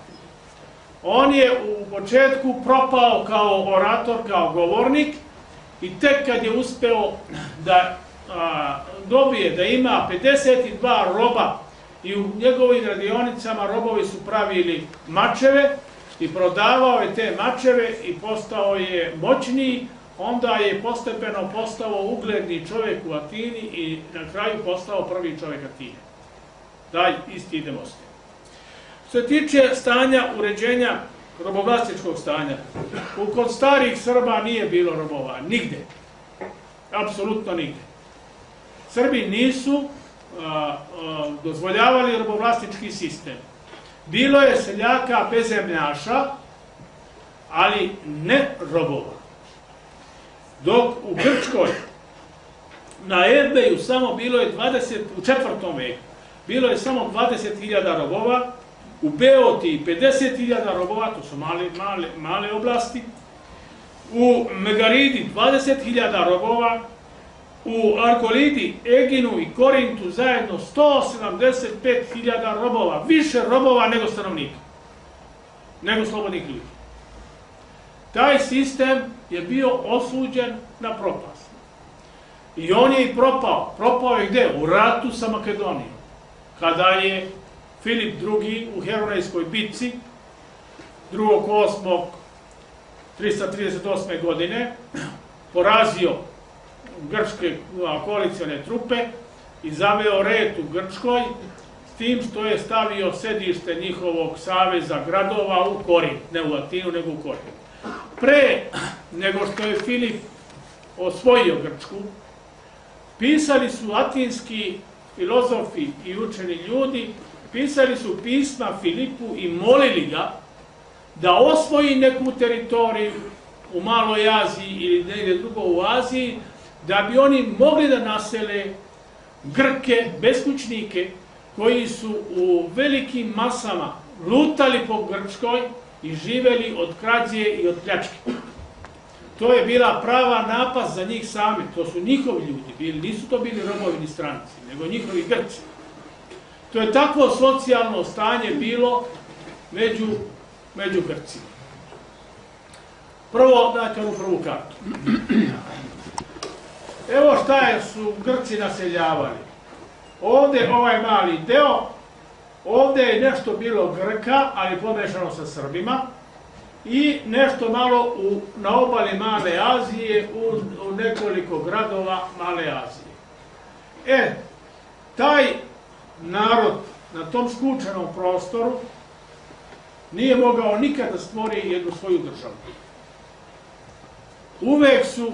on je u početku propao kao orator, kao govornik i tek kad je uspeo da a, dobije da ima 52 roba i u njegovim radionicama robovi su pravili mačeve i prodavao je te mačeve i postao je moćniji, onda je postepeno postao ugledni čovjek u Atini i na kraju postao prvi čovjek Atine taj isti demosti. Što se tiče stanja uređenja robovlastičkog stanja, u kod starih Srba nije bilo robova, nigde. Apsolutno nigde. Srbi nisu a, a, dozvoljavali robovlastički sistem. Bilo je seljaka bezemljaša, ali ne robova. Dok u Grčkoj na Ebeju samo bilo je 20, u četvrtom veku, bilo je samo 20.000 robova, u Beoti 50.000 robova, to su male, male, male oblasti, u Megaridi 20.000 robova, u Arkolidi, Eginu i Korintu zajedno 175.000 robova, više robova nego stanovnika, nego slobodnih ljudi. Taj sistem je bio osuđen na propast. I on je i propao. Propao je gde? U ratu sa Makedonijom kada je Filip II. u Heronejskoj bitci 2.8.338. godine porazio grčke koalicione trupe i zaveo red u Grčkoj s tim što je stavio sedište njihovog saveza gradova u Korin, ne u Atinu, nego u Korin. Pre nego što je Filip osvojio Grčku, pisali su atinski filozofi i učeni ljudi pisali su pisma Filipu i molili ga da osvoji neku teritoriju u Maloj Aziji ili negdje drugo u Aziji, da bi oni mogli da nasele Grke, beskućnike, koji su u velikim masama lutali po Grčkoj i živeli od krađe i od pljačke. To je bila prava napast za njih sami, to su njihovi ljudi bili, nisu to bili robovi ni stranci, nego njihovi Grci. To je takvo socijalno stanje bilo među, među Grcima. Prvo, dajte onu prvu kartu. Evo šta je su Grci naseljavali. Ovde ovaj mali deo, ovde je nešto bilo Grka, ali pomešano sa Srbima, i nešto malo u, na obali Male Azije, u, u nekoliko gradova Male Azije. E, taj narod na tom skučenom prostoru nije mogao nikada stvori jednu svoju državu. uvek su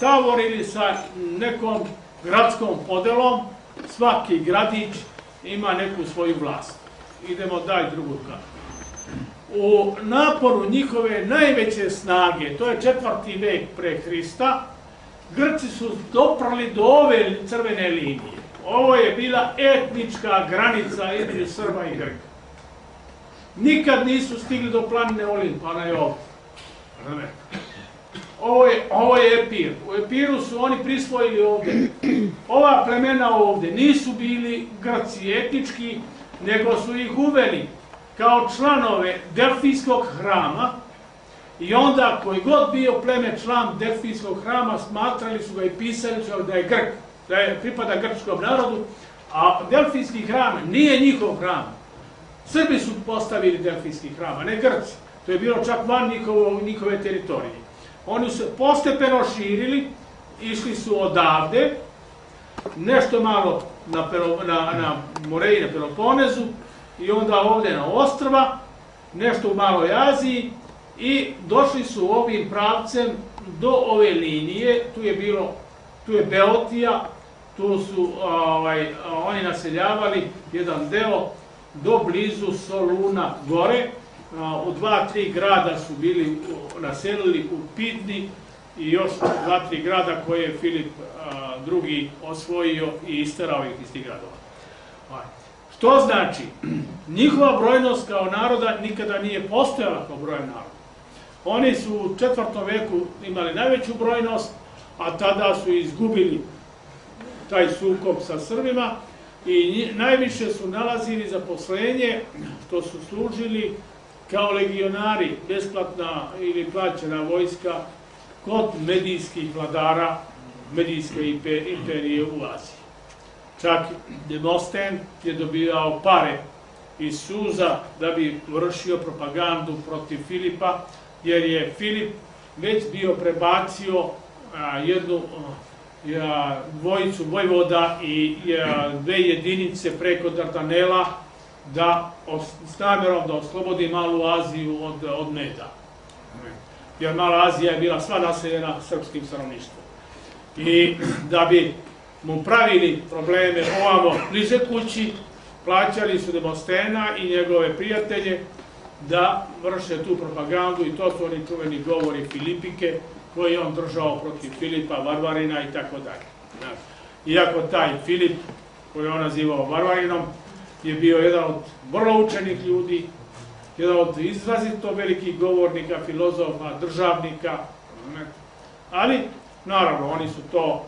tavorili sa nekom gradskom podelom, svaki gradić ima neku svoju vlast. Idemo daj drugu kartu. U naporu njihove najveće snage, to je četvrti vek pre Hrista, Grci su doprali do ove crvene linije. Ovo je bila etnička granica između Srba i Grka. Nikad nisu stigli do planine Olimp, ona je ovdje. Ovo je, ovo je Epir. U Epiru su oni prisvojili ovde. Ova plemena ovde nisu bili Grci etnički, nego su ih uveli kao članove Delfijskog hrama i onda koji god bio pleme član Delfijskog hrama smatrali su ga i pisali su da je Grk, da je pripada grčkom narodu, a Delfijski hram nije njihov hram. Srbi su postavili Delfijski hram, a ne Grci. To je bilo čak van njihovo, njihove teritorije. Oni su postepeno širili, išli su odavde, nešto malo na, Pero, na, na Moreji, na Peloponezu, i onda ovde na ostrva, nešto u Maloj Aziji, i došli su ovim pravcem do ove linije, tu je bilo, tu je Beotija, tu su ovaj, oni naseljavali jedan deo do blizu Soluna gore, u dva, tri grada su bili naselili u Pidni i još dva, tri grada koje je Filip drugi osvojio i isterao ih iz tih gradova. Što znači, njihova brojnost kao naroda nikada nije postojala kao brojan narod. Oni su u četvrtom veku imali najveću brojnost, a tada su izgubili taj sukob sa Srbima i najviše su nalazili zaposlenje što su služili kao legionari, besplatna ili plaćena vojska kod medijskih vladara medijske imperije u Aziji. Čak Demosten je dobijao pare iz Suza da bi vršio propagandu protiv Filipa, jer je Filip već bio prebacio jednu dvojicu vojvoda i dve jedinice preko Dardanela da s namerom da oslobodi Malu Aziju od, od meda. Jer Mala Azija je bila sva naseljena srpskim stanovništvom. I da bi mu pravili probleme ovamo bliže kući, plaćali su Demostena i njegove prijatelje da vrše tu propagandu i to su oni čuveni govori Filipike koji je on držao protiv Filipa, Varvarina i tako dalje. Iako taj Filip, koji je on nazivao Varvarinom, je bio jedan od vrlo učenih ljudi, jedan od izrazito velikih govornika, filozofa, državnika, ali naravno oni su to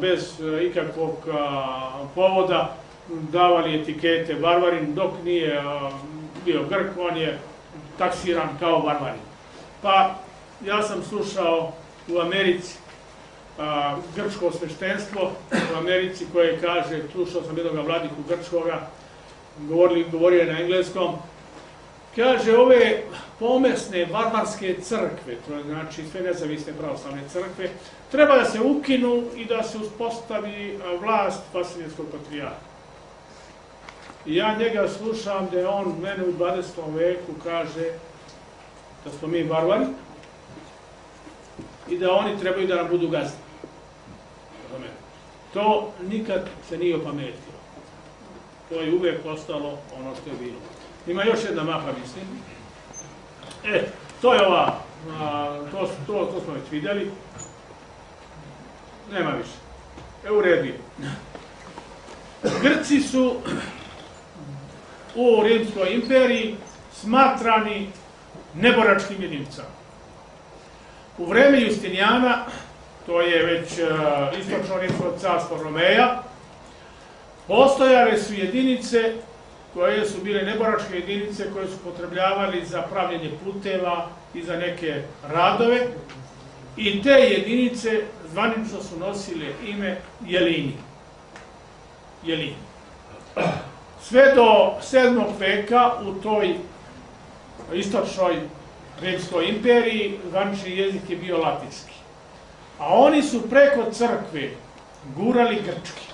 bez e, ikakvog povoda davali etikete Varvarin, dok nije bio Grk, on je taksiran kao Varvarin. Pa ja sam slušao u Americi a, grčko sveštenstvo u Americi koje kaže, slušao sam jednog vladiku grčkoga, govorili, govorio je na engleskom, kaže ove pomesne barbarske crkve, to znači sve nezavisne pravoslavne crkve, treba da se ukinu i da se uspostavi vlast Vasiljenskog patrijarha. I ja njega slušam da je on mene u 20. veku kaže da smo mi barbari, i da oni trebaju da nam budu gazdi. To nikad se nije opametilo. To je uvek ostalo ono što je bilo. Ima još jedna mapa, mislim. E, to je ova, a, to, to, to smo već vidjeli. Nema više. E, u redu Grci su u Rimskoj imperiji smatrani neboračkim jedinicama. U vreme Justinijana, to je već uh, istočno rimsko carstvo Romeja, postojale su jedinice koje su bile neboračke jedinice koje su potrebljavali za pravljenje puteva i za neke radove i te jedinice zvanično su nosile ime Jelini. Jelini. Sve do 7. veka u toj istočnoj Rimskoj imperiji zvanični jezik je bio latinski. A oni su preko crkve gurali grčki.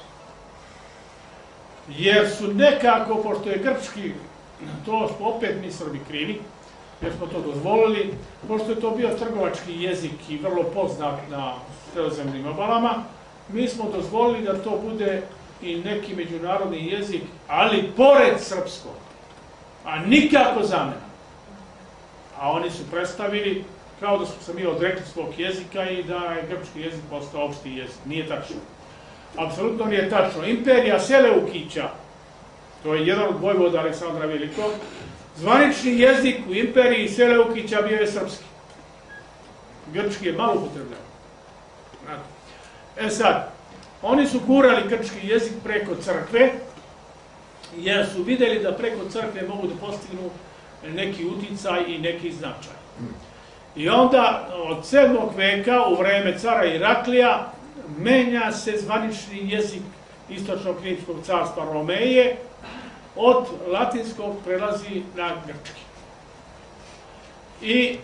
Jer su nekako, pošto je grčki, to opet mi Srbi krivi, jer smo to dozvolili, pošto je to bio trgovački jezik i vrlo poznat na sredozemnim obalama, mi smo dozvolili da to bude i neki međunarodni jezik, ali pored srpskog, a nikako zamena. A oni su predstavili kao da smo se mi odrekli svog jezika i da je grčki jezik postao opšti jezik. Nije tačno. Apsolutno nije tačno. Imperija Seleukića, to je jedan od vojvoda Aleksandra Velikog, zvanični jezik u imperiji Seleukića bio je srpski. Grčki je malo upotrebljava. E sad, oni su kurali grčki jezik preko crkve, jer su videli da preko crkve mogu da postignu neki uticaj i neki značaj. I onda od 7. veka u vreme cara Iraklija menja se zvanični jezik istočnog rimskog carstva Romeje, od latinskog prelazi na grčki. I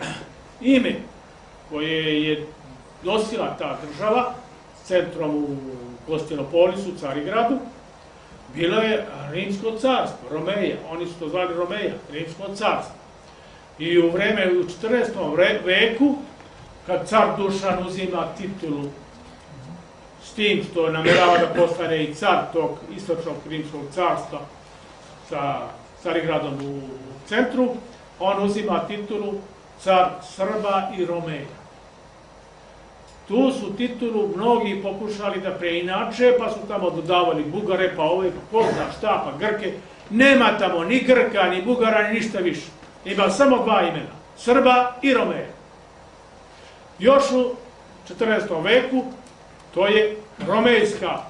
ime koje je nosila ta država centrom u Konstantinopolisu, Carigradu, bilo je Rimsko carstvo, Romeja, oni su to zvali Romeja, Rimsko carstvo. I u vreme, u 14. veku, kad car Dušan uzima titulu s tim što namerava da postane i car tog istočnog rimskog carstva sa Carigradom u centru, on uzima titulu car Srba i Romeja. Tu su titulu mnogi pokušali da preinače, pa su tamo dodavali Bugare, pa ove, pa ko zna šta, pa Grke. Nema tamo ni Grka, ni Bugara, ni ništa više. Ima samo dva imena, Srba i Romeja. Još u 14. veku, to je romejska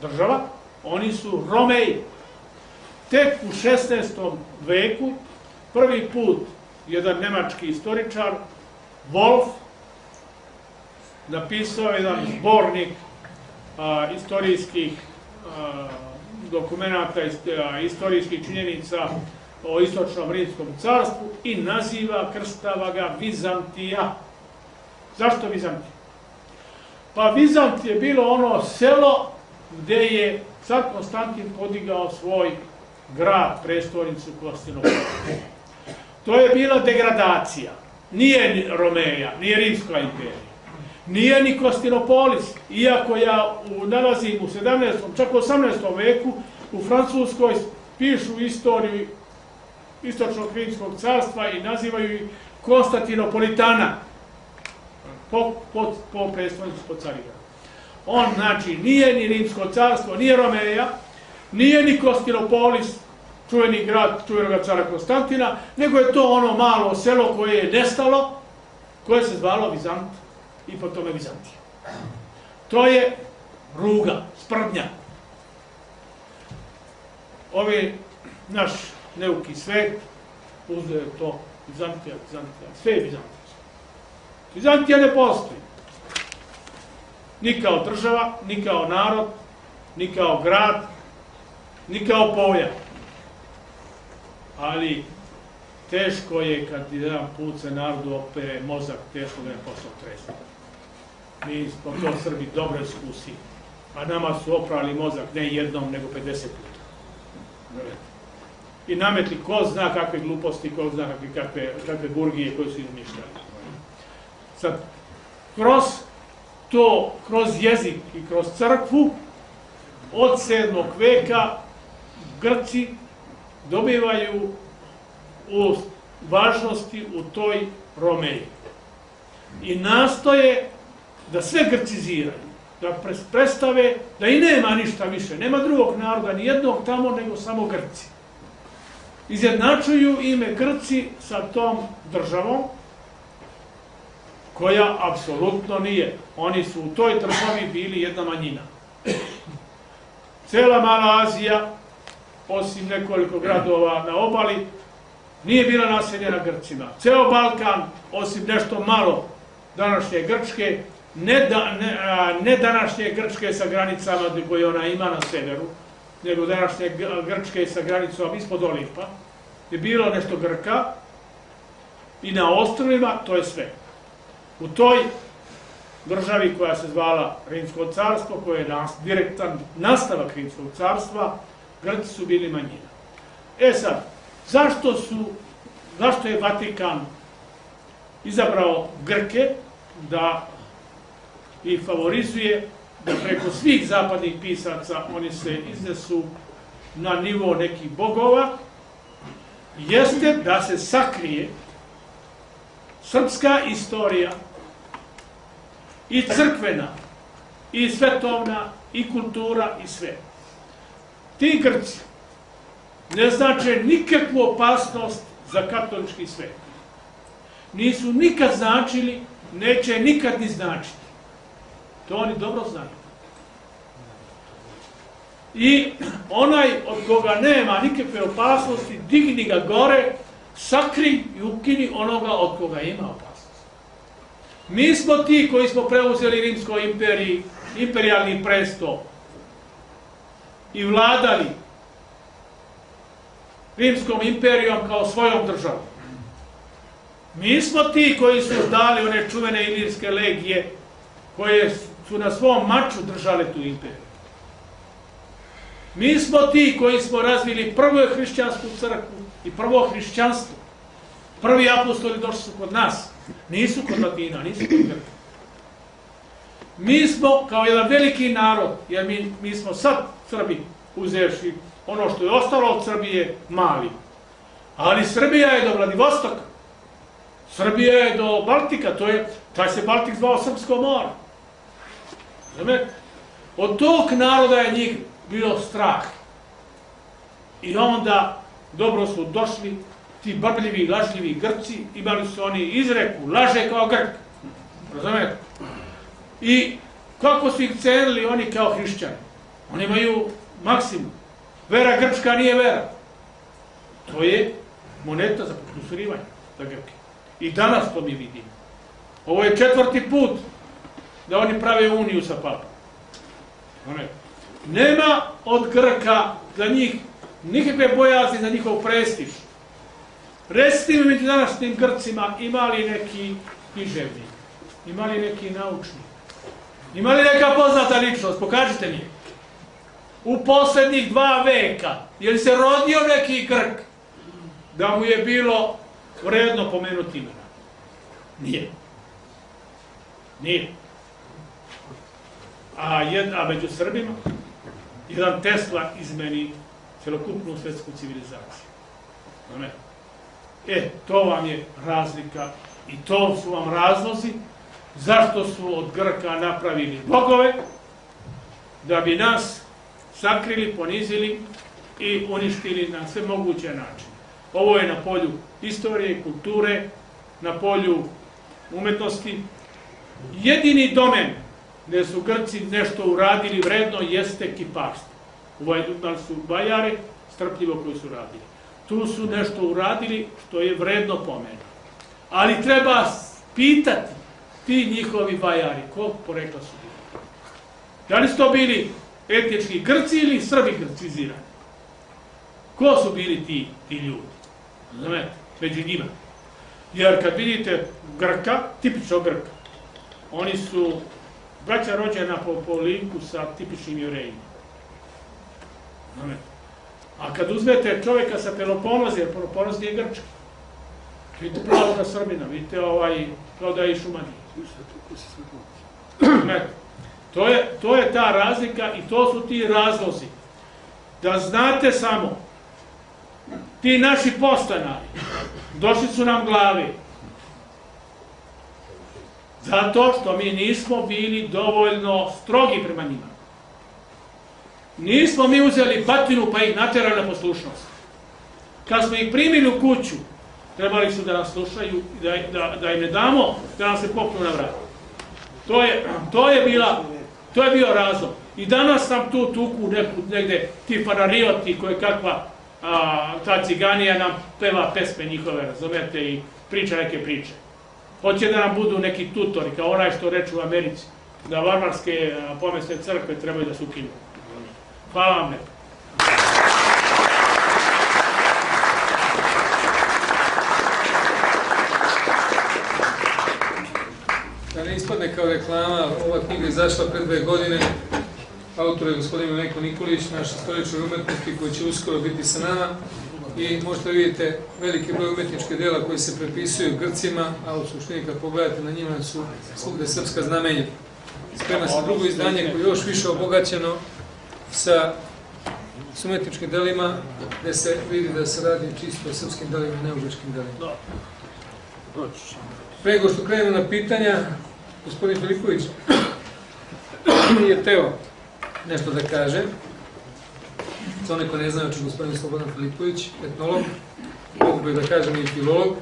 država, oni su Romeji. Tek u 16. veku, prvi put, jedan nemački istoričar, Wolf, napisao jedan zbornik a, istorijskih a, dokumenta, istorijskih činjenica o istočnom rimskom carstvu i naziva, krstava ga Vizantija. Zašto Vizantija? Pa Vizant je bilo ono selo gde je car Konstantin podigao svoj grad, prestolnicu Konstantinopola. To je bila degradacija. Nije Romeja, nije Rimska imperija. Nije ni Konstantinopolis, iako ja u, nalazim u 17. čak u 18. veku u Francuskoj pišu istoriju istočnog rimskog carstva i nazivaju ih Konstantinopolitana po, po, po Carigradu. On, znači, nije ni rimsko carstvo, nije Romeja, nije ni Konstantinopolis, čuveni grad čuvenog cara Konstantina, nego je to ono malo selo koje je nestalo, koje se zvalo Vizant i po tome Vizantija. To je ruga, sprdnja. Ovi naš neuki svet uzeo to Vizantija, Vizantija, sve je Vizantija. Vizantija ne postoji. Ni kao država, ni kao narod, ni kao grad, ni kao pojam. Ali teško je kad jedan put se narodu opere mozak, teško da je postao tresno. Mi smo to Srbi dobro iskusi. A nama su oprali mozak ne jednom, nego 50 puta. I nametli ko zna kakve gluposti, ko zna kakve, kakve, kakve burgije koje su izmišljali. Sad, kroz to, kroz jezik i kroz crkvu, od 7. veka Grci dobivaju u važnosti u toj Romeji. I nastoje da sve grciziraju, da predstave da i nema ništa više, nema drugog naroda, ni jednog tamo, nego samo Grci. Izjednačuju ime Grci sa tom državom, koja apsolutno nije. Oni su u toj državi bili jedna manjina. Cela Mala Azija, osim nekoliko gradova na obali, nije bila naseljena Grcima. Ceo Balkan, osim nešto malo današnje Grčke, ne, da, ne, ne današnje Grčke sa granicama koje ona ima na severu, nego današnje Grčke sa granicom ispod Olimpa, je bilo nešto Grka i na ostrovima to je sve. U toj državi koja se zvala Rimsko carstvo, koje je nas, direktan nastavak Rimskog carstva, Grci su bili manjina. E sad, zašto su zašto je Vatikan izabrao Grke da ih favorizuje, da preko svih zapadnih pisaca oni se iznesu na nivo nekih bogova, jeste da se sakrije srpska istorija i crkvena, i svetovna, i kultura, i sve. Ti Grci ne znače nikakvu opasnost za katolički svet. Nisu nikad značili, neće nikad ni značiti. To oni dobro znaju. I onaj od koga nema nikakve opasnosti, digni ga gore, sakri i ukini onoga od koga ima opasnost. Mi smo ti koji smo preuzeli Rimskoj imperiji, imperialni presto i vladali Rimskom imperijom kao svojom državom. Mi smo ti koji su dali one čuvene ilirske legije koje su na svom maču držale tu imperiju. Mi smo ti koji smo razvili prvu hrišćansku crkvu i prvo hrišćanstvo. Prvi apostoli došli su kod nas. Nisu kod Latina, nisu kod Grka. Mi smo kao jedan veliki narod, jer mi, mi smo sad Srbi uzevši ono što je ostalo od Srbije mali. Ali Srbija je do Vladivostoka. Srbija je do Baltika, to je, taj se Baltik zvao Srpsko more. Znate? Od tog naroda je njih bio strah. I onda dobro su došli ti brbljivi, lažljivi Grci, imali su oni izreku, laže kao Grk. Razumete? I kako su ih cenili oni kao hrišćani? Oni imaju maksimum. Vera grčka nije vera. To je moneta za potkusurivanje za Grke. I danas to mi vidimo. Ovo je četvrti put da oni prave uniju sa papom. Nema od Grka za njih nikakve bojazni za njihov prestiž. Recite mi među današnjim Grcima imali neki književnik, imali neki naučnik, imali neka poznata ličnost, pokažite mi. U poslednjih dva veka, je li se rodio neki Grk da mu je bilo vredno pomenuti imena? Nije. Nije. A, jed, a među Srbima, jedan Tesla izmeni celokupnu svetsku civilizaciju. Ne? E, to vam je razlika i to su vam razlozi zašto su od Grka napravili bogove, da bi nas sakrili, ponizili i uništili na sve moguće načine. Ovo je na polju istorije, kulture, na polju umetnosti. Jedini domen gde su Grci nešto uradili vredno jeste kiparstvo. Imali su bajare, strpljivo koji su radili. Tu su nešto uradili što je vredno pomena. Ali treba pitati ti njihovi bajari, ko porekla su bili. Da li su to bili etnički Grci ili Srbi grcizirani? Ko su bili ti, ti ljudi? Znamete, među njima. Jer kad vidite Grka, tipično Grka, oni su braća rođena po, po linku sa tipičnim jevrejima. A kad uzmete čovjeka sa Peloponoza, jer Peloponoz nije Grčka, vidite pravo da Srbina, vidite ovaj, kao da je i Šumanija. To je, to je ta razlika i to su ti razlozi. Da znate samo, ti naši postanari, došli su nam glavi, zato što mi nismo bili dovoljno strogi prema njima. Nismo mi uzeli batinu pa ih naterali na poslušnost. Kad smo ih primili u kuću, trebali su da nas slušaju da, da, da im ne damo da nam se popnu na vrat. To je, to je bila To je bio razlog. I danas nam tu tuku neku, negde ti fararioti koje kakva a, ta ciganija nam peva pesme njihove, razumete, i priča neke priče. Hoće da nam budu neki tutori, kao onaj što reče u Americi, da varvarske pomesne crkve trebaju da se ukinu. Hvala vam lepo. Da ne ispadne kao reklama, ova knjiga je izašla pre dve godine. Autor je gospodin Neko Nikolić, naš istoričar umetnosti koji će uskoro biti sa nama. i možete vidite veliki broj umetničkih dela koji se prepisuju Grcima, a u suštini kad pogledate na njima su svugde srpska znamenja. Sprema se drugo izdanje koje je još više obogaćeno sa s umetničkim delima, gde se vidi da se radi čisto o srpskim delima i neužačkim delima. Pre nego što krenemo na pitanja, gospodin Filipović nije teo nešto da kaže. Za one ko ne znaju, znači gospodin Slobodan Filipović, etnolog, mogu bi da kažem i filolog.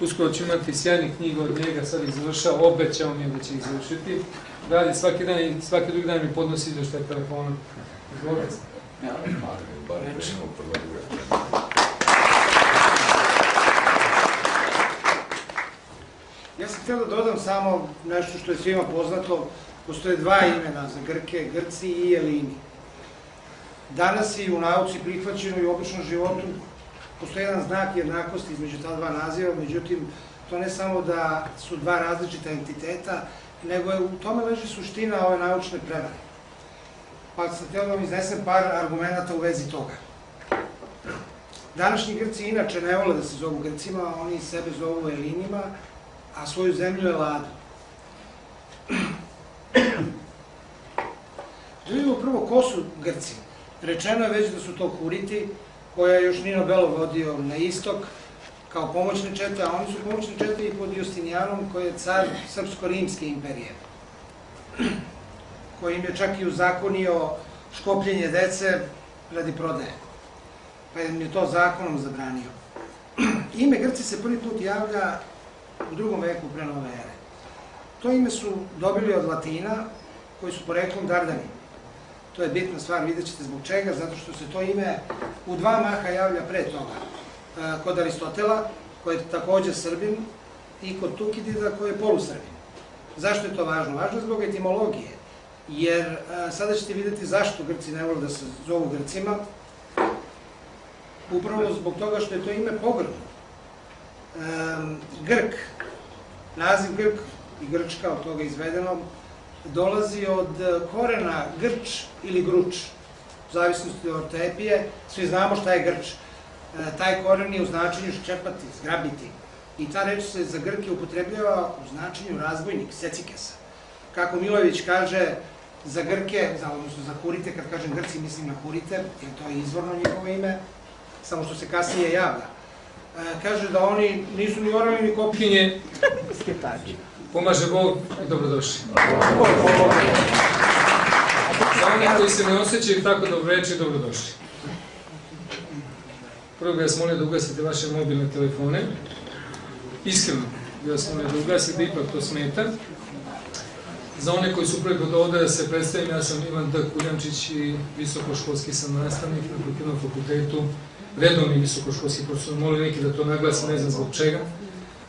Uskoro ću imati sjajnih knjiga od njega, sad ih završao, obećao mi je da će ih završiti. Radi svaki dan i svaki drugi dan mi podnosi izveštaj telefonom. Izvolite. Ja sam htio da dodam samo nešto što je svima poznato. Postoje dva imena za Grke, Grci i Elini. Danas i u nauci prihvaćeno i u običnom životu postoji jedan znak jednakosti između ta dva naziva, međutim, to ne samo da su dva različita entiteta, nego je u tome leži suština ove naučne prevare. Pa sam htio da vam iznesem par argumenta u vezi toga. Današnji Grci inače ne vole da se zovu Grcima, oni sebe zovu Elinima, a svoju zemlju je Ladu. Da vidimo prvo ko su Grci. Rečeno je već da su to Huriti, koja je još Nino Belo vodio na istok, kao pomoćne čete, a oni su pomoćne čete i pod Justinijanom, koji je car Srpsko-Rimske imperije, koji im je čak i uzakonio škopljenje dece radi prodaje, pa im je to zakonom zabranio. Ime Grci se prvi put javlja u drugom veku pre nove ere. To ime su dobili od Latina, koji su poreklom Dardani. To je bitna stvar, vidjet ćete zbog čega, zato što se to ime u dva maha javlja pre toga. E, kod Aristotela, koji je takođe Srbin, i kod Tukidida, koji je polusrbin. Zašto je to važno? Važno je zbog etimologije, jer e, sada ćete videti zašto Grci ne vole da se zovu Grcima, upravo zbog toga što je to ime pogrdno. Grk, naziv Grk i Grčka od toga izvedeno, dolazi od e, korena grč ili gruč, u zavisnosti od ortepije, svi znamo šta je grč. E, taj koren je u značenju ščepati, zgrabiti. I ta reč se za Grke upotrebljava u značenju razbojnik, secikesa. Kako Milović kaže, za Grke, za, odnosno za Kurite, kad kažem Grci mislim na Kurite, jer to je izvorno njihovo ime, samo što se kasnije javlja. E, kaže da oni nisu ni orali ni kopkinje, Pomaže Bog i dobrodošli. Za one koji se ne osjećaju tako dobreći, dobrodošli. Prvo bih vas molio da ugasite vaše mobilne telefone. Iskreno bih vas molio da ugasite, ipak to smeta. Za one koji su prvi put ovde da se predstavim, ja sam Ivan D. Kuljančić i visokoškolski sam nastavnik na Kulturnom fakultetu, redovni visokoškolski profesor, molim neki da to naglasim, ne znam zbog čega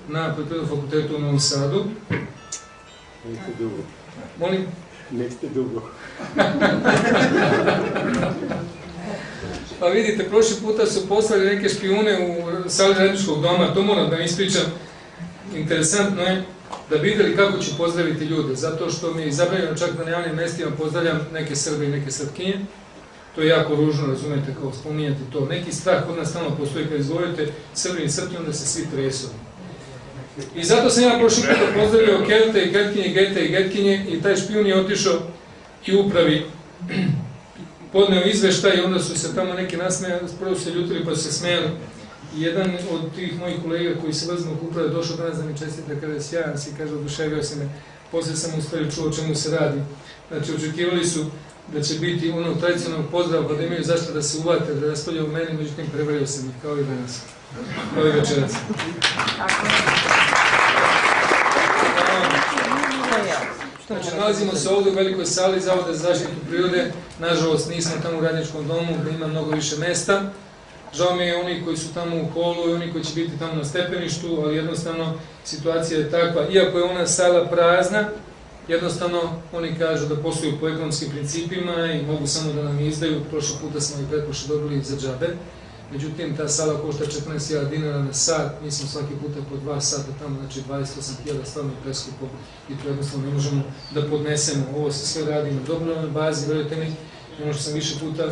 na Poljoprivrednom fakultetu u Novom Sadu. Niste dugo. Molim? Niste dugo. Pa vidite, prošli puta su poslali neke špijune u sali radničkog doma, to moram da ispričam. Interesantno je da videli kako ću pozdraviti ljude, zato što mi je čak na javnim mestima pozdravljam neke Srbe i neke Srpkinje. To je jako ružno, razumete, kao spominjati to. Neki strah kod nas stalno postoji kad izgovorite Srbi i Srpkinje, onda se svi tresu. I zato sam ja prošli puta pozdravio Kelte i Getkinje, Gete i Getkinje i taj špijun je otišao i upravi podneo izveštaj i onda su se tamo neki nasmejali, prvo se ljutili pa su se smejali. Jedan od tih mojih kolega koji se vaznog uprave došao danas da mi čestite kada je sjajan si, kaže, oduševio se me. Posle sam u stvari čuo o čemu se radi. Znači, očekivali su da će biti ono tradicionalnog pozdrava, pa da imaju zašto da se uvate, da raspravljaju o meni, međutim prevario sam ih, kao i danas, kao i večeras. Znači, nalazimo se ovde u velikoj sali Zavoda za zaštitu prirode. Nažalost, nismo tamo u radničkom domu gde ima mnogo više mesta. Žao mi je oni koji su tamo u holu i oni koji će biti tamo na stepeništu, ali jednostavno situacija je takva. Iako je ona sala prazna, jednostavno oni kažu da posluju po ekonomskim principima i mogu samo da nam izdaju. Prošle puta smo i pretpošle dobili za džabe. Međutim, ta sala košta 14.000 dinara na sat, mi smo svaki puta po dva sata tamo, znači 28.000 stvarno preskupo i to jednostavno ne možemo da podnesemo. Ovo se sve radi na dobrovnoj bazi, verujte mi, ono što sam više puta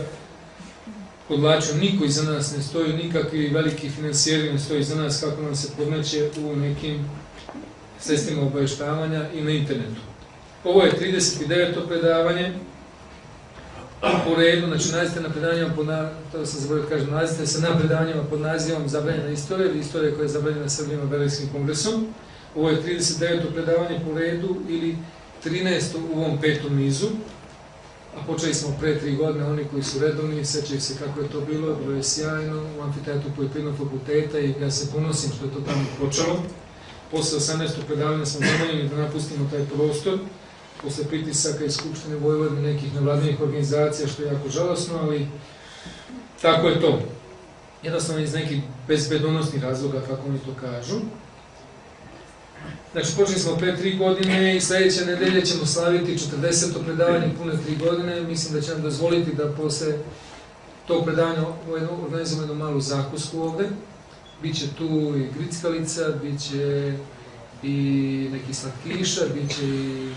podlačio, niko iza nas ne stoji, nikakvi veliki financijeri ne stoji iza nas kako nam se podmeće u nekim sredstvima obaveštavanja i na internetu. Ovo je 39. predavanje, po redu, znači nalazite na predavanjima pod na, to sam zaboravio kažem, nalazite se na predavanjima pod nazivom Zabranjena istorija ili istorija koja je zabranjena Srbijima Belejskim kongresom. Ovo je 39. predavanje po redu ili 13. u ovom petom nizu, a počeli smo pre tri godine, oni koji su redovni, sećaju se kako je to bilo, bilo je sjajno u amfiteatu Poljoprivrednog fakulteta i ja se ponosim što je to tamo počelo. Posle 18. predavanja smo zamoljeni da napustimo taj prostor, posle pritisaka iz Skupštine Vojvodine nekih nevladinih organizacija, što je jako žalosno, ali tako je to. Jednostavno iz nekih bezbedonosnih razloga, kako oni to kažu. Znači, počeli smo pre tri godine i sledeće nedelje ćemo slaviti 40. predavanje pune tri godine. Mislim da će nam dozvoliti da posle tog predavanja organizujemo jednu malu zakusku ovde. Biće tu i grickalica, biće i neki slatkiša, biće i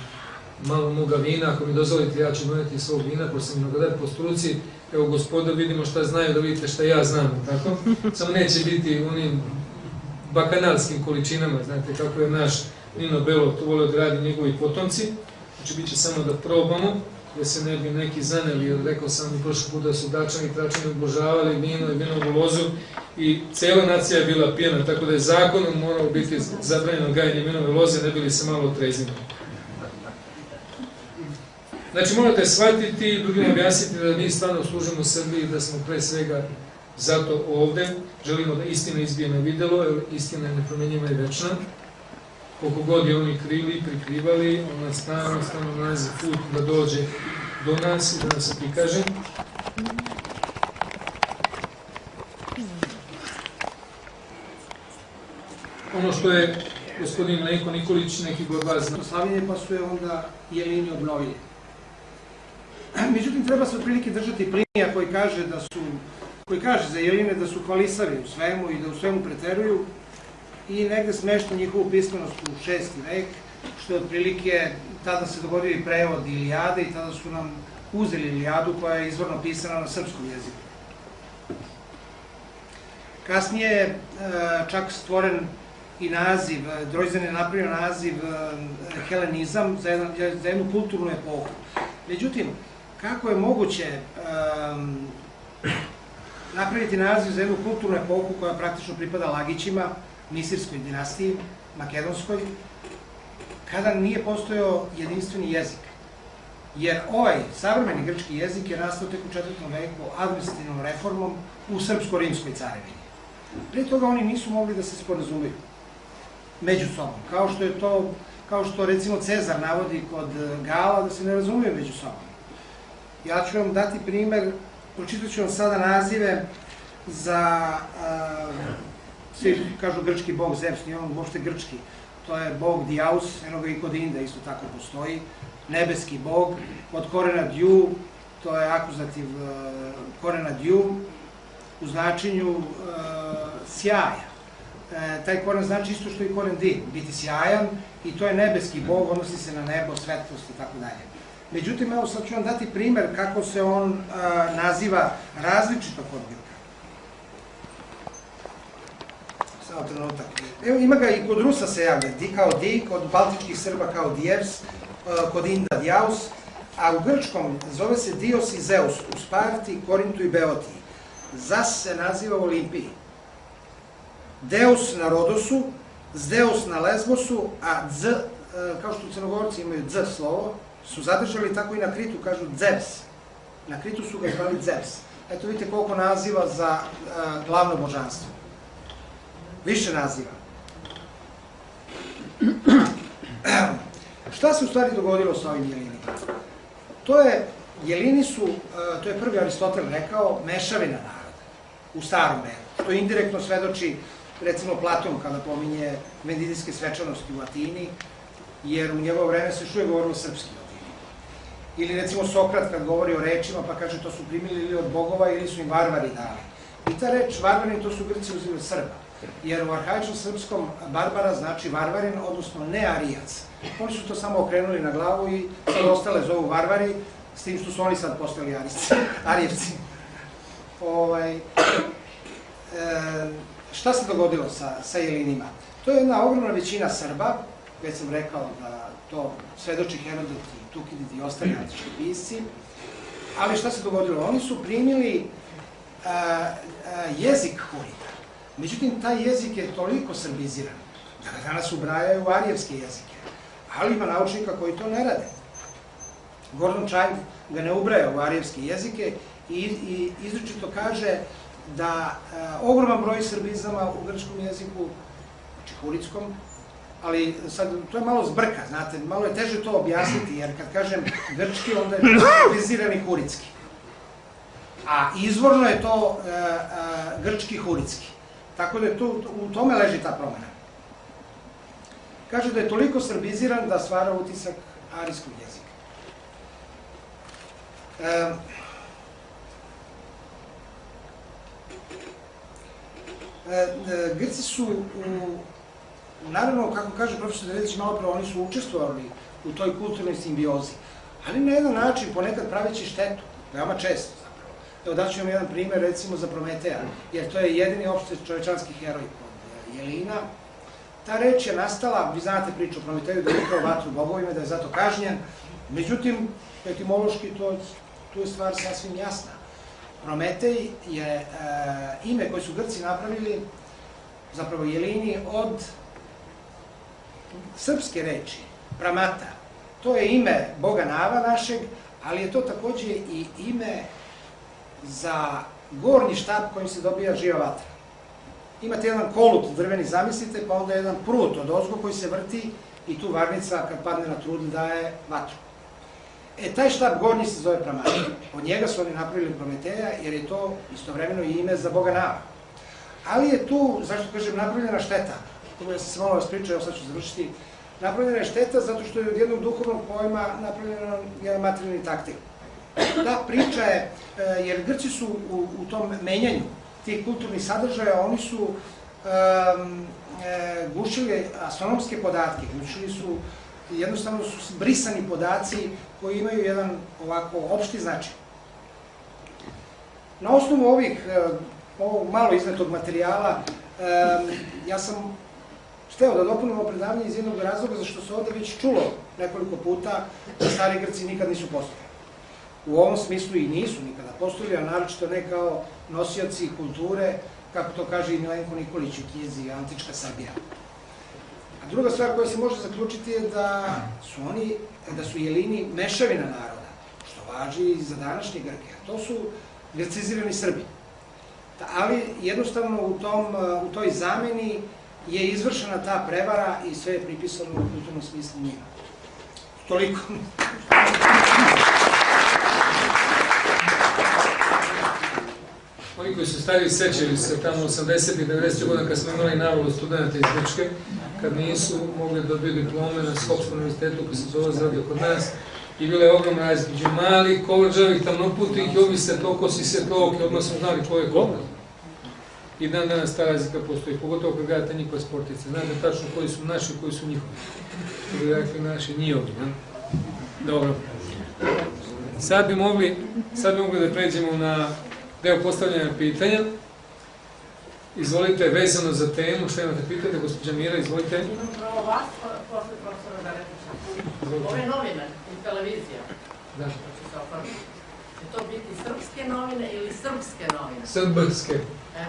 malo moga vina, ako mi dozvolite ja ću doneti svog vina, pošto sam mnogodar po struci, evo gospoda vidimo šta znaju, da vidite šta ja znam, tako? Samo neće biti onim bakanalskim količinama, znate kako je naš Nino Belo to volio da radi njegovi potomci, znači bit će samo da probamo, da se ne bi neki zaneli, jer rekao sam mi prošle puta da su dačani i tračani obožavali vino i vinovu lozu i cela nacija je bila pijena, tako da je zakonom moralo biti zabranjeno gajanje vinove loze, ne bili se malo otreznili. Znači morate shvatiti i drugim objasniti da mi stvarno služimo Srbiji, da smo pre svega zato ovde, želimo da istina izbije na videlo, jer istina je nepromenjiva i večna. Koliko god je oni krili, prikrivali, ona stano, stano nalazi put da dođe do nas i da nas se prikaže. Ono što je gospodin Lenko Nikolić, neki god vas zna. Slavljenje pa su je onda jelini obnovili. Međutim, treba se otprilike držati plinija koji kaže da su koji kaže za jeline da su hvalisavi u svemu i da u svemu preteruju i negde smešta njihovu pismenost u šesti vek, što je otprilike tada se dogodio i prevod Ilijade i tada su nam uzeli Ilijadu koja je izvorno pisana na srpskom jeziku. Kasnije je e, čak stvoren i naziv, Drojzan je napravio naziv e, helenizam za jednu kulturnu epohu. Međutim, kako je moguće um, napraviti naziv za jednu kulturnu epohu koja praktično pripada Lagićima, Misirskoj dinastiji, Makedonskoj, kada nije postojao jedinstveni jezik. Jer ovaj savremeni grčki jezik je nastao tek u četvrtom veku administrativnom reformom u srpsko-rimskoj carevini. Prije toga oni nisu mogli da se sporazumeju među sobom, kao što je to, kao što recimo Cezar navodi kod Gala da se ne razumiju među sobom. Ja ću vam dati primer, pročitat ću vam sada nazive za, svi kažu grčki bog Zeus, nije on uopšte grčki, to je bog Diaus, eno ga i kod Inda isto tako postoji, nebeski bog, od korena Diu, to je akuzativ uh, korena Diu, u značenju uh, sjaja. E, taj koren znači isto što i koren Di, biti sjajan, i to je nebeski bog, odnosi se na nebo, svetlost i tako dalje. Međutim, evo sad ću vam dati primer kako se on a, naziva različito kod Grka. Samo trenutak. Evo, ima ga i kod Rusa se javlja, di kao di, kod baltičkih Srba kao dievs, a, kod Inda diaus, a u grčkom zove se Dios i Zeus, u Sparti, Korintu i Beotiji. Zas se naziva u Olimpiji. Deus na Rodosu, Zdeus na Lesbosu, a Z, kao što crnogorci imaju Z slovo, su zadržali tako i na Kritu, kažu Zeus. Na Kritu su ga zvali Zeus. Eto vidite koliko naziva za a, glavno božanstvo. Više naziva. Šta se u stvari dogodilo sa ovim jelinima? To je, jelini su, a, to je prvi Aristotel rekao, mešavina naroda u starom veku, što indirektno svedoči recimo Platon kada pominje vendidijske svečanosti u Atini, jer u njegovo vreme se što je govorilo srpski Ili recimo Sokrat kad govori o rečima pa kaže to su primili ili od bogova ili su im varvari dali. I ta reč varvarin to su Grci uzeli od Srba. Jer u arhaičnom srpskom barbara znači varvarin, odnosno nearijac. Oni su to samo okrenuli na glavu i sad ostale zovu varvari, s tim što su oni sad postali arijevci. arijevci. ovaj, e, šta se dogodilo sa, sa Jelinima? To je jedna ogromna većina Srba, već sam rekao da to svedoči Herodot Tukidid i ostali antički pisci, ali šta se dogodilo? Oni su primili a, a, jezik Hurita. Međutim, taj jezik je toliko srbiziran da ga danas ubrajaju arijevske jezike. Ali ima naučnika koji to ne rade. Gordon Child ga ne ubraja u arijevske jezike i, i izričito kaže da a, ogroman broj srbizama u grčkom jeziku, znači huritskom, ali sad to je malo zbrka, znate, malo je teže to objasniti, jer kad kažem grčki, onda je to srbizirani huritski. A izvorno je to e, e, grčki huritski. Tako da je tu, u tome leži ta promena. Kaže da je toliko srbiziran da stvara utisak arijskog jezika. E, e, Grci su u naravno, kako kaže profesor Dredić malo pre, oni su učestvovali u toj kulturnoj simbiozi, ali na jedan način, ponekad praveći štetu, veoma često zapravo. Evo daću vam jedan primer, recimo, za Prometeja, jer to je jedini opšte čovečanski heroj kod Jelina. Ta reč je nastala, vi znate priču o Prometeju, da je ukrao vatru bogovima, da je zato kažnjen, međutim, etimološki to, tu je stvar sasvim jasna. Prometej je e, ime koje su Grci napravili, zapravo Jelini, od srpske reči, pramata, to je ime Boga Nava našeg, ali je to takođe i ime za gornji štab kojim se dobija živa vatra. Imate jedan kolut drveni, zamislite, pa onda jedan prut od ozgo koji se vrti i tu varnica kad padne na trud daje vatru. E, taj štab gornji se zove Pramata. Od njega su oni napravili Prometeja, jer je to istovremeno i ime za Boga Nava. Ali je tu, zašto kažem, napravljena šteta ja sam se malo vas pričao, evo sad ću završiti, napravljena je šteta zato što je od jednog duhovnog pojma napravljena jedan materijalni taktil. Ta priča je, e, jer Grci su u, u tom menjanju tih kulturnih sadržaja, oni su um, gušili astronomske podatke, gušili su, jednostavno su brisani podaci koji imaju jedan ovako opšti značaj. Na osnovu ovih, e, ovog malo iznetog materijala, um, ja sam hteo da dopunimo predavanje iz jednog razloga zašto se ovde već čulo nekoliko puta da stari Grci nikad nisu postojali. U ovom smislu i nisu nikada postojali, a naročito ne kao nosioci kulture, kako to kaže i Milenko Nikolić u knjizi Antička Srbija. A druga stvar koja se može zaključiti je da su oni, da su jelini mešavina naroda, što važi i za današnje Grke, a to su grcizirani Srbi. Ali jednostavno u, tom, u toj zameni je izvršena ta prevara i sve je pripisano u kulturnom smislu njima. Toliko. Oni koji su stari sećali se tamo 80. i 90. godina kad smo imali navalu studenta iz Grčke, kad nisu mogli da dobiju diplome na Skopskom univerzitetu koji se zove zradio kod nas, i bila je ogromna razlika među malih, kovrđavih, tamnoputih i ovi se toko si se toke, odmah smo znali ko je ko. I dan danas ta razlika postoji, pogotovo kad gledate njihove sportice. Znate tačno koji su naši, koji su njihovi. Rekli naši, njihovi. Ne? Dobro. Sad bi mogli, sad bi mogli da pređemo na deo postavljanja pitanja. Izvolite, vezano za temu, što imate pitanje, gospođa Mira, izvolite. Imam pravo vas, posle profesora Daretića. Ove novine i televizija, Da. će oformiti. Će to biti srpske novine ili srpske novine? Srbske. E.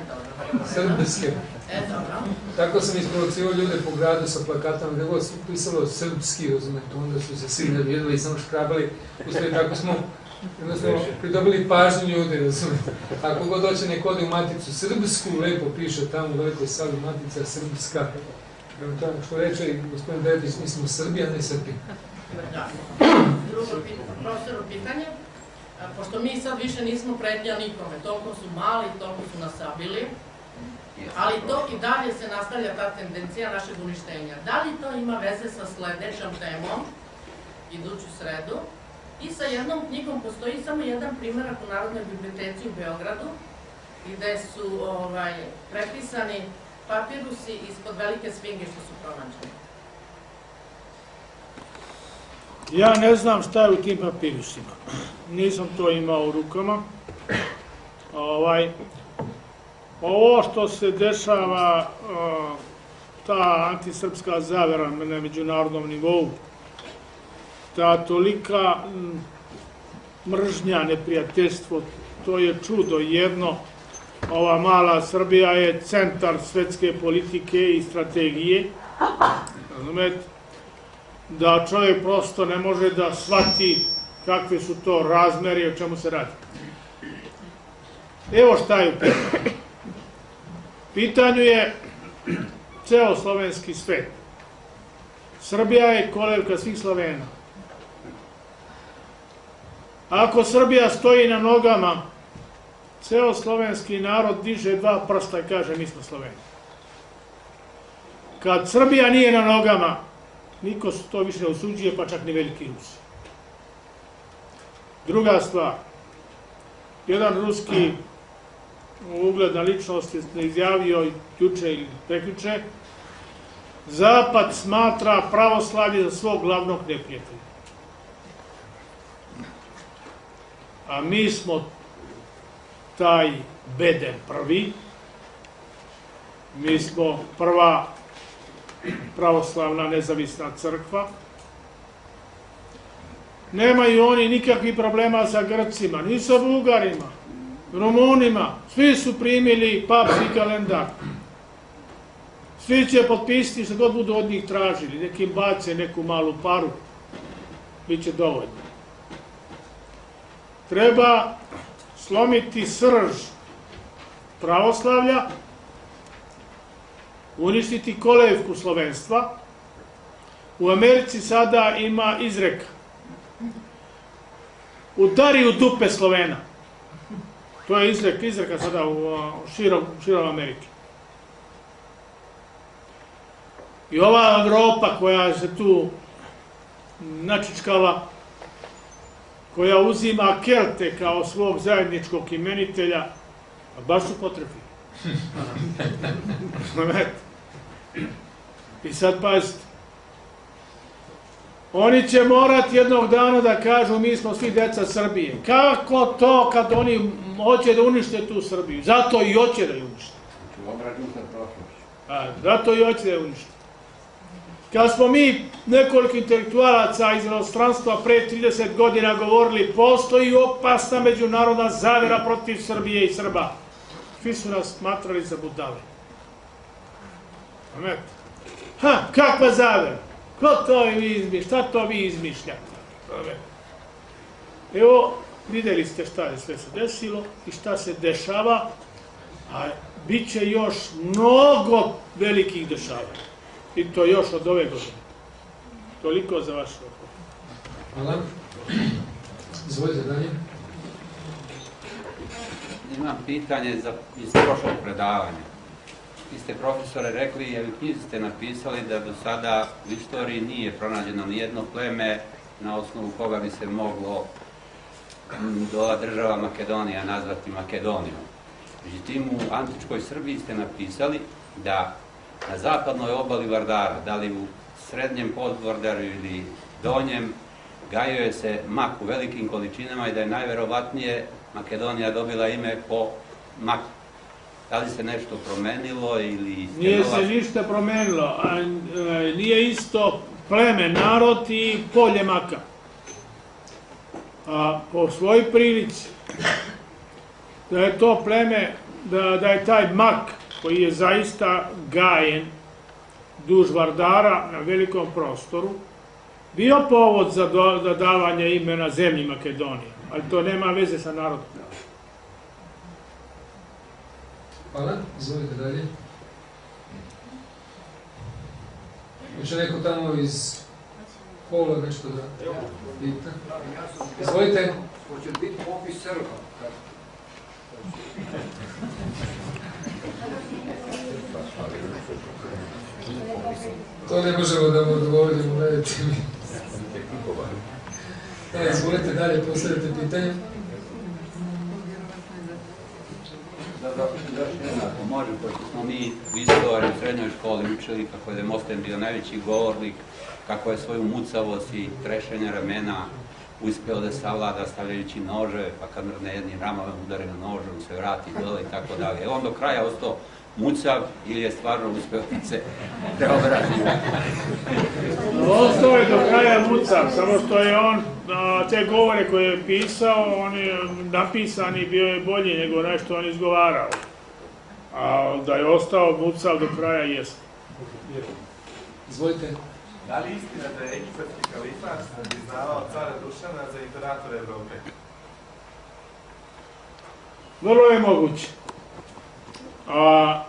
E, dobro. Tako sam isprovocirao ljude po gradu sa plakatama, gde god su pisalo srpski, razumete, onda su se svi navijedili i samo škrabali. Ustoji tako smo jednostavno pridobili pažnju ljudi, razumete. Ako god doće neko ode u maticu srpsku, lepo piše tamo u velikoj sali matica srpska. Prema tome, što reče i gospodin Dedić, mi smo Srbija, ne Srbi. Drugo pitanje, profesoru pitanje. Pošto mi sad više nismo pretnja nikome, toliko su mali, toliko su nas sabili, ali to i dalje se nastavlja ta tendencija našeg uništenja. Da li to ima veze sa sledećom temom, iduću sredu, i sa jednom knjigom postoji samo jedan primjerak u Narodnoj biblioteci u Beogradu, gde su ovaj, prepisani papirusi ispod velike svinge što su pronađeni. Ja ne znam šta je u tim papirusima. Nisam to imao u rukama. Ovaj, ovo što se dešava, ta antisrpska zavera na međunarodnom nivou, ta tolika mržnja, neprijateljstvo, to je čudo jedno. Ova mala Srbija je centar svetske politike i strategije. Razumete? Da čovjek prosto ne može da shvati kakve su to razmeri o čemu se radi. Evo šta je u pitanju. Pitanju je ceo slovenski svet. Srbija je kolevka svih Slovena. Ako Srbija stoji na nogama, ceo slovenski narod diže dva prsta i kaže mi smo Sloveni. Kad Srbija nije na nogama, niko to više ne usuđuje, pa čak ni veliki Rusi. Druga stvar, jedan ruski ugledna ličnost je izjavio juče ili preključe, Zapad smatra pravoslavlje za svog glavnog neprijatelja. A mi smo taj beden prvi, mi smo prva pravoslavna nezavisna crkva, Nemaju oni nikakvih problema sa Grcima, ni sa Bugarima, Rumunima. Svi su primili papski kalendar. Svi će potpisati što god budu od njih tražili. Nekim bace neku malu paru. Biće dovoljno. Treba slomiti srž pravoslavlja, uništiti kolevku slovenstva. U Americi sada ima izreka udari u dupe Slovena. To je izrek, izreka sada u širom, širom Amerike. I ova Evropa koja se tu načičkala, koja uzima Kelte kao svog zajedničkog imenitelja, baš su potrebi. I sad pazite, Oni će morati jednog dana da kažu mi smo svi deca Srbije. Kako to kad oni hoće da unište tu Srbiju? Zato i hoće da je unište. A, zato i hoće da je unište. Kad smo mi nekoliko intelektualaca iz inostranstva pre 30 godina govorili postoji opasna međunarodna zavera protiv Srbije i Srba. Svi su nas smatrali za budale. Ha, kakva zavera? Ko to vi izmišlja? Šta to vi izmišljate? Evo, videli ste šta je sve se desilo i šta se dešava, a bit će još mnogo velikih dešavanja. I to još od ove godine. Toliko za vaš odgovor. Hvala. Izvolite dalje. Imam pitanje za, iz prošlog predavanja vi ste profesore rekli, jer knjizi ste napisali da do sada u istoriji nije pronađeno ni jedno pleme na osnovu koga bi se moglo do država Makedonija nazvati Makedonijom. Međutim, u antičkoj Srbiji ste napisali da na zapadnoj obali Vardara, da li u srednjem podvordaru ili donjem, gajuje se mak u velikim količinama i da je najverovatnije Makedonija dobila ime po maku. Da li se nešto promenilo ili... Nije se ništa promenilo, a e, nije isto pleme, narod i polje maka. A po svoj prilici, da je to pleme, da, da je taj mak koji je zaista gajen duž Vardara na velikom prostoru, bio povod za, davanje imena zemlji Makedonije, ali to nema veze sa narodom. Hvala, izvolite dalje. Hoće neko tamo iz pola nešto da pita? Izvolite. Hoće biti popis Srba. To ne možemo da mu odgovorimo, gledajte mi. Da, izvolite dalje, postavite pitanje. Još jedna, ako može, pošto smo mi u istoriji u srednjoj školi učili kako je Demosten bio najveći govornik, kako je svoju mucavost i trešenje ramena uspeo da savlada stavljajući noževe, pa kad mrne jednim ramama udare na nožom, se vrati dole i tako dalje. On do kraja ostao mucav ili je stvarno uspeo da se preobrazi. Ostao je do kraja mucav, samo što je on te govore koje je pisao, on je napisani bio je bolji nego nešto on izgovarao. A da je ostao mucav do kraja jest. Izvolite. Da li istina da je egipatski kalifat priznavao cara Dušana za imperatora Evrope? Vrlo je moguće. A,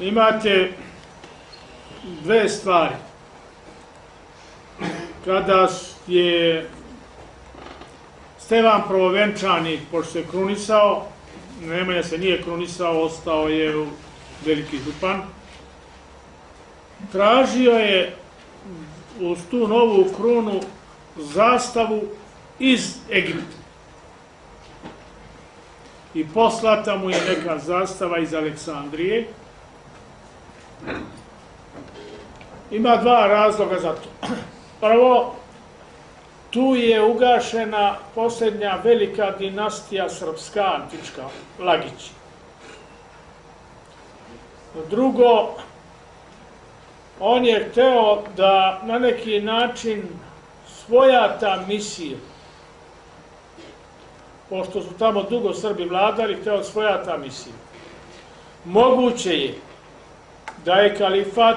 imate dve stvari. Kada je Stevan Prvovenčani, pošto se krunisao, Nemanja se nije krunisao, ostao je veliki župan, tražio je uz tu novu krunu zastavu iz Egipta. I poslata mu je neka zastava iz Aleksandrije. Ima dva razloga za to. Prvo, tu je ugašena posljednja velika dinastija srpska, antička, Lagić. Drugo, on je hteo da na neki način svojata misiju, pošto su tamo dugo Srbi vladali, hteo svojata misiju. Moguće je da je kalifat,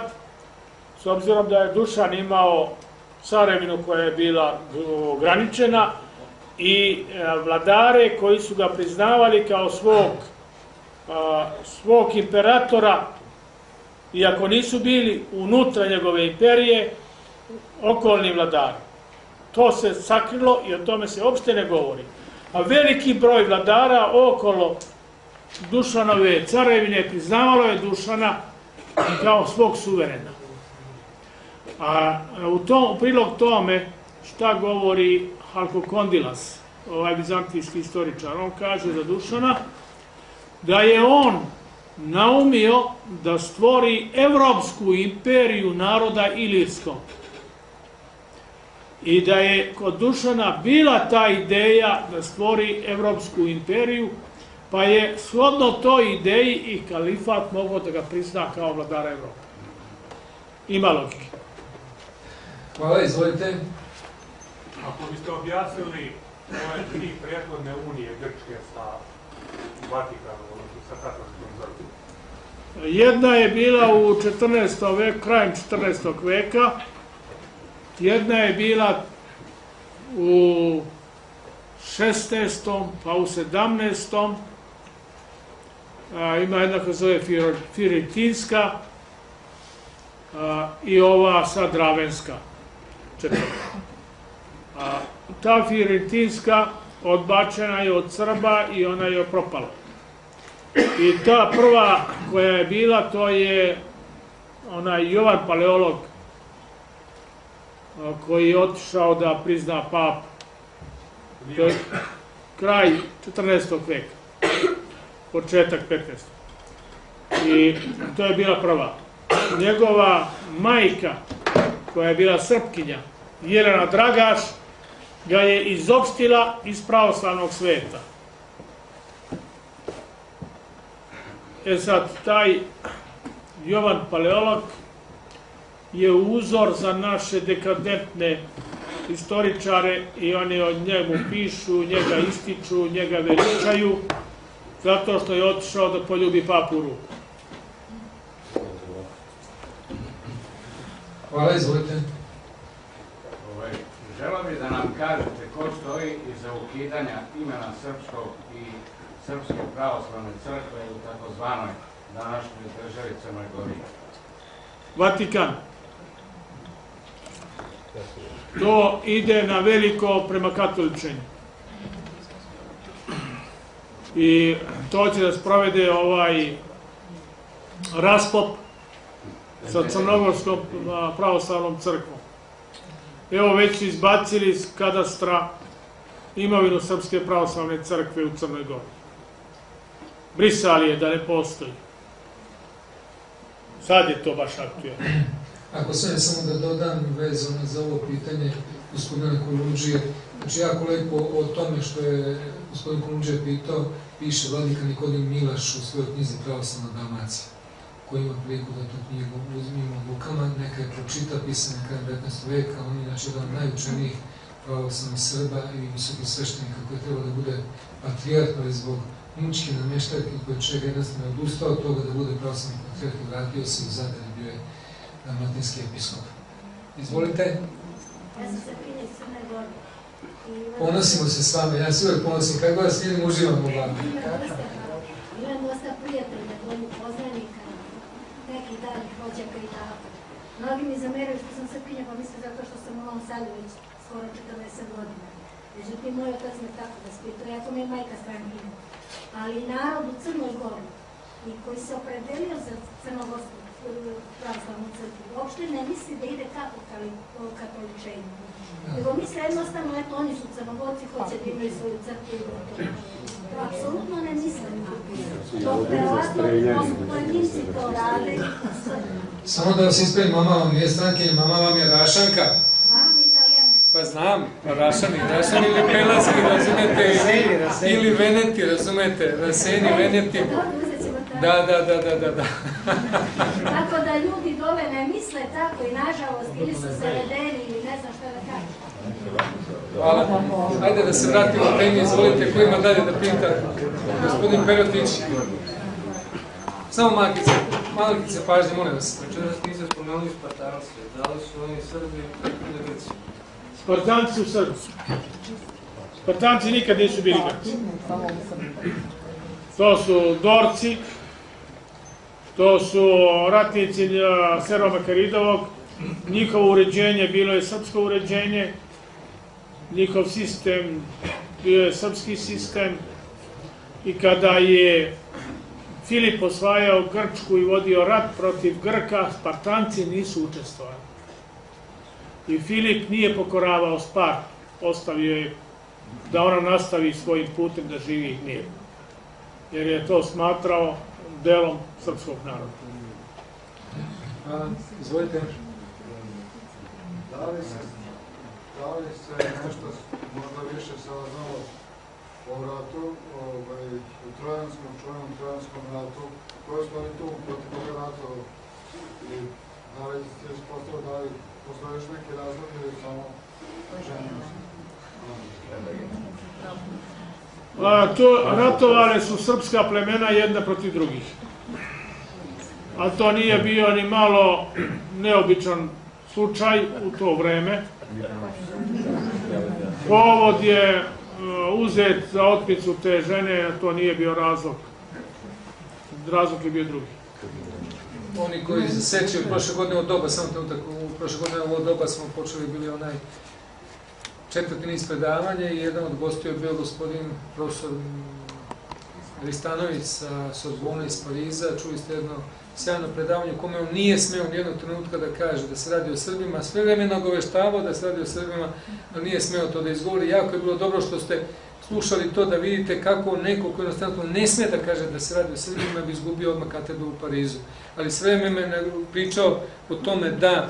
s obzirom da je Dušan imao carevinu koja je bila ograničena i e, vladare koji su ga priznavali kao svog, svog imperatora, iako nisu bili unutra njegove imperije, okolni vladari. To se sakrilo i o tome se uopšte ne govori. A veliki broj vladara okolo Dušanove carevine priznavalo je Dušana kao svog suverena. A u, tom, u prilog tome šta govori Halko Kondilas, ovaj bizantijski istoričar, on kaže za Dušana da je on naumio da stvori evropsku imperiju naroda ilirskog. I da je kod Dušana bila ta ideja da stvori evropsku imperiju, pa je shodno toj ideji i kalifat mogao da ga prizna kao vladara Evrope. Ima logike. Hvala, izvolite. Ako biste objasnili ove tri prethodne unije Grčke sa Vatikanom, odnosno sa katolskom crkvom. Jedna je bila u 14. vek, krajem 14. veka, jedna je bila u 16. pa u 17. A, ima jedna koja zove Firitinska a, i ova sad Ravenska. A, ta Firitinska odbačena je od Srba i ona je propala. I ta prva koja je bila, to je onaj Jovan Paleolog koji je otišao da prizna pap. To je kraj 14. veka, početak 15. I to je bila prva. Njegova majka, koja je bila srpkinja, Jelena Dragaš, ga je izopštila iz pravoslavnog sveta. E sad, taj Jovan Paleolog je uzor za naše dekadentne istoričare i oni od njemu pišu, njega ističu, njega veličaju, zato što je otišao da poljubi papu u ruku. Hvala, izvolite. Ovaj, želo bi da nam kažete ko stoji iza ukidanja imena srpskog i Srpske pravoslavne crkve u takozvanoj današnjoj državi Crnoj Gori. Vatikan. To ide na veliko prema katoličenju. I to će da sprovede ovaj raspop sa Crnogorskom pravoslavnom crkvom. Evo već izbacili iz kadastra imovinu Srpske pravoslavne crkve u Crnoj Gori. Brisali je da ne postoji. Sad je to baš aktualno. Ako sve samo da dodam vezano za ovo pitanje, gospodina Kolundžije. Znači, jako lepo o tome što je gospodin Kolundžije pitao, piše vladika Nikodim Milaš u svojoj knjizi Pravoslavna Dalmacija ko ima priliku da tu knjigu uzmimo u rukama, neka je pročita, pisana krajem 19. veka, on je znači jedan od najučenijih pravoslavnih Srba i visokih sveštenika koji je trebao da bude patrijarh, ali zbog mučke nameštajke koje čega jednostavno je odustao od toga da bude pravoslavni patrijarh i vratio se u Zadar i bio je dalmatinski episkop. Izvolite. Ja sam se iz Crne Gore. Ponosimo se s vama, ja se uvek ponosim, kako vas vidim, uživam u vama. Imam dosta, prijatelja, boljih poznanika, nekih daljih rođaka i tako. Mnogi mi zameraju što sam srpkinja, pa misle zato što sam u Novom Sadu već skoro 40 godina. Međutim, moj otac me tako vaspitao, jako mi je majka strankinja. Ali narod u Crnoj Gori, i koji se opredelio za crnogorsku pravoslavnu crkvu, uopšte ne misli da ide kako katoličenju. Nego misle jednostavno, eto, oni su crnogorci, hoće da imaju svoju crkvu i gotovo. To apsolutno ne misle tako. To verovatno pojedinci to rade. Samo da vas ispravim, mama vam nije strankinja, mama vam je Rašanka. Pa znam, Rašani, Rašani ili Pelazi, razumete, ili, ili Veneti, razumete, Raseni, Veneti. Da, da, da, da, da, da. Tako da ljudi dole ne misle tako i nažalost ili su se redeni ili ne znam šta da kažem. Hvala. Ajde da se vratimo temi, izvolite, ko ima dalje da pita? Gospodin Perotić. Samo malkice, malkice pažnje, molim vas. Večeras niste spomenuli Spartance, da li su oni Srbi ili Grci? Spartanci su Srbi. Spartanci nikad nisu bili Grci. To su Dorci, to su ratnici eh, Serva Makaridovog, njihovo uređenje bilo je srpsko uređenje, njihov sistem bio je srpski sistem i kada je Filip osvajao Grčku i vodio rat protiv Grka, Spartanci nisu učestvovali. I Filip nije pokoravao Spart, ostavio je da ona nastavi svojim putem da živi mir. Jer je to smatrao delom srpskog naroda. Hvala, izvolite. Da se, da li se nešto možda više saznalo o ratu, ovaj, u Trojanskom, čuvenom Trojanskom ratu, koje je stvari tu protiv toga rata i da li je ispostavilo da li postoje još neki razlog ili samo ženimo se? To, ratovale su srpska plemena jedna protiv drugih. A to nije bio ni malo neobičan slučaj u to vreme. Povod je e, uzet za otmicu te žene, a to nije bio razlog. Razlog je bio drugi. Oni koji se sećaju prošle godine od doba, samo trenutak, u prošle godine ovo doba smo počeli bili onaj četvrti niz predavanja i jedan od gostiju je bio gospodin profesor Ristanović sa Sorbona iz Pariza. Čuli ste jedno sjajno predavanje u kome on nije smeo nijednog trenutka da kaže da se radi o Srbima, sve vreme nagoveštavao da se radi o Srbima, ali nije smeo to da izgovori. Jako je bilo dobro što ste slušali to da vidite kako neko koji jednostavno ne sme da kaže da se radi o Srbima bi izgubio odmah katedru u Parizu. Ali sve vreme me pričao o tome da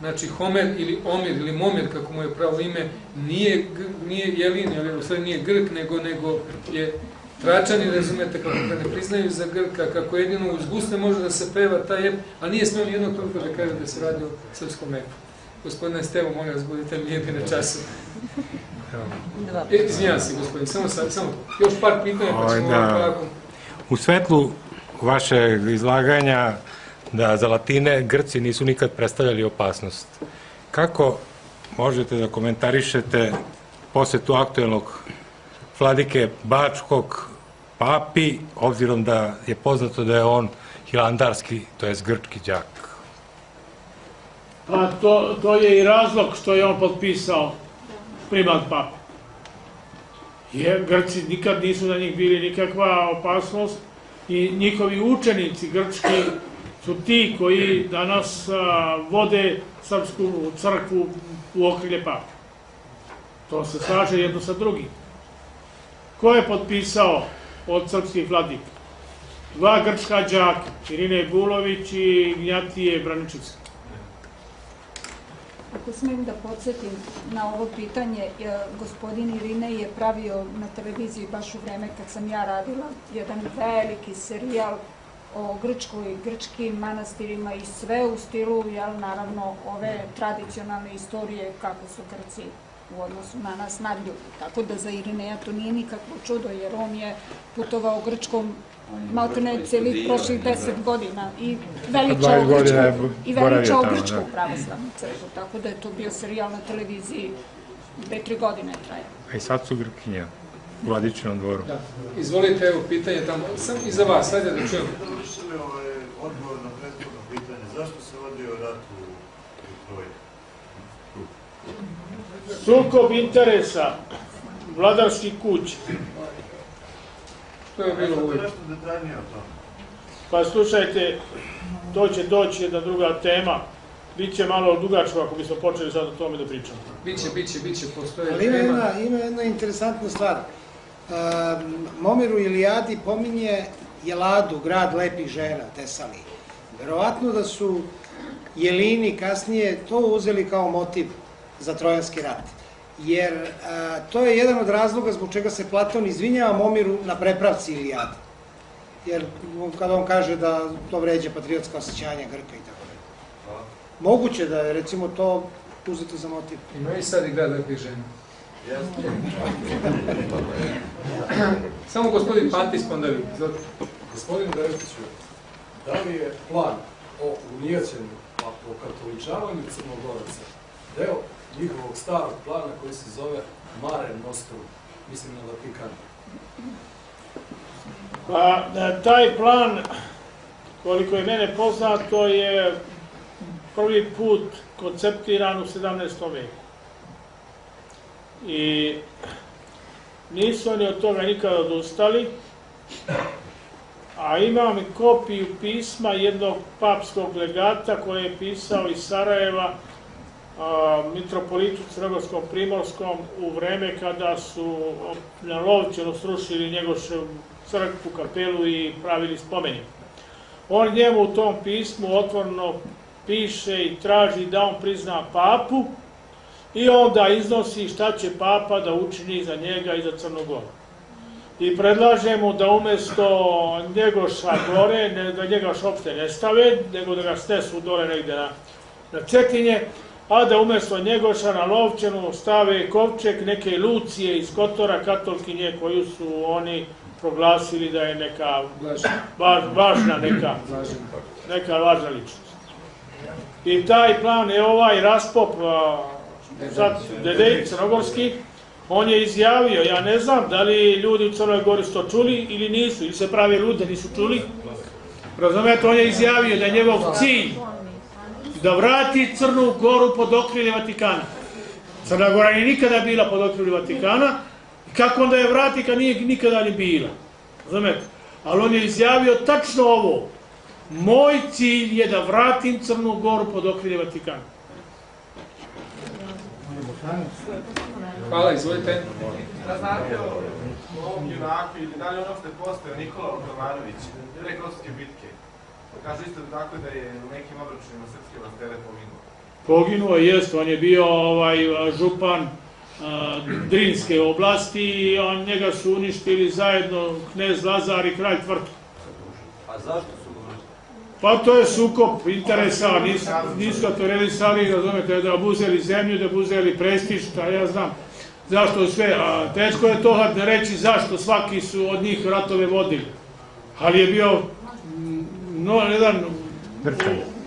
znači Homer ili Omir ili Momir kako mu je pravo ime nije, nije Jelin, ali u stvari nije Grk nego, nego je Tračani, razumete, kako ga ne priznaju za Grka, kako jedino uz gusne može da se peva taj ep, a nije smeo ni jednog toliko da kaže da se radi o srpskom epu. Gospodine Stevo, molim vas, budite mirni na času. E, izvinjam se, gospodin, samo sad, samo još par pitanja, pa Ovaj, ćemo da. ovako. U svetlu vašeg izlaganja da za Latine Grci nisu nikad predstavljali opasnost. Kako možete da komentarišete posetu aktuelnog vladike Bačkog papi, obzirom da je poznato da je on hilandarski, to jest grčki đak? Pa to, to je i razlog što je on potpisao primat pape. Jer Grci nikad nisu na njih bili nikakva opasnost i njihovi učenici grčki su ti koji danas a, vode srpsku crkvu u okrilje pape. To se slaže jedno sa drugim. Ko je potpisao od srpskih vladika? Dva grčka đaka, Irine Bulović i Gnjatije Braničevski. Ako smem da podsjetim na ovo pitanje, e, gospodin Irine je pravio na televiziji baš u vreme kad sam ja radila jedan veliki serijal o Grčkoj, grčkim manastirima i sve u stilu, jel, naravno, ove tradicionalne istorije kako su Grci u odnosu na nas nadljubi. Tako da za Irineja to nije nikakvo čudo, jer on je putovao Grčkom maltene celih prošlih deset godina i veličao 20 godina je Grčku, i veličao tamo, Grčku da. pravoslavnu crkvu, tako da je to bio serijal na televiziji dve, tri godine traje. A i sad su Grkinja u Vladičinom dvoru. Da. Izvolite, evo pitanje tamo, sam i za vas, ajde da čujemo. Dovršili ovaj odgovor na prethodno pitanje. Zašto se vodio rat u, Troji? Sukob interesa vladarskih kuća. To je bilo uvijek. Nešto detaljnije o tome. Pa slušajte, to će doći jedna druga tema. Biće malo dugačko ako bismo počeli sad o tome da pričamo. Biće, biće, biće, postoje Ali ima tema. jedna, ima jedna interesantna stvar. Um, Momer u Ilijadi pominje Jeladu, grad lepih žena, Tesali. Verovatno da su Jelini kasnije to uzeli kao motiv za Trojanski rat. Jer a, to je jedan od razloga zbog čega se Platon izvinjava Momiru na prepravci Ilijade. Jer kada on kaže da to vređa patriotska osjećanja Grka i tako dalje. Moguće da je recimo to uzeto za motiv. Ima i sad i grad lepih žena. Samo gospodin Pantis, pa onda vi. Gospodin Dretiću, da li je plan o unijećenju, pa o katoličavanju Crnogoraca, deo njihovog starog plana koji se zove Mare Nostrum, mislim na Vatikan? Pa, da, taj plan, koliko je mene poznato, je prvi put konceptiran u 17. veku. I nisu oni od toga nikada odustali, a imam kopiju pisma jednog papskog legata koje je pisao iz Sarajeva a, mitropolitu Crnogorskom Primorskom u vreme kada su na Lovćenu srušili njegoševu crkvu, kapelu i pravili spomenik. On njemu u tom pismu otvorno piše i traži da on prizna papu i onda iznosi šta će papa da učini za njega i za Crnogoru. I predlaže mu da umesto njegoša gore, ne, da njegoš uopšte ne stave, nego da ga snesu dole negde na, na Cetinje, a da umesto njegoša na Lovčenu stave kovčeg neke Lucije iz Kotora, katolkinje koju su oni proglasili da je neka va, važna neka, neka važna ličnost. I taj plan je ovaj raspop, Dedej Crnogorski, on je izjavio, ja ne znam da li ljudi u Crnoj Gori su to čuli ili nisu, ili se pravi lude, nisu čuli. Razumete, on je izjavio da je njegov cilj da vrati Crnu Goru pod okrilje Vatikana. Crna Gora nije nikada bila pod okrilje Vatikana, kako onda je vrati kad nije nikada ni bila. Razumete? Ali on je izjavio tačno ovo. Moj cilj je da vratim Crnu Goru pod okrilje Vatikana. Hvala, izvolite. Da znate o ovom junaku ili da li on uopšte postoje Nikola Otomanović, pre Kosovske bitke. Kaže isto tako da je u nekim obračunima srpske vlastele poginuo. Poginuo je, jest, on je bio ovaj župan Drinske oblasti i on, njega su uništili zajedno knez Lazar i kralj Tvrtko. A zašto Pa to je sukob interesa, nisu, nisu realisali, razumete, da obuzeli zemlju, da obuzeli prestiž, šta ja znam. Zašto sve, a teško je to da reći zašto svaki su od njih ratove vodili. Ali je bio mm, no, jedan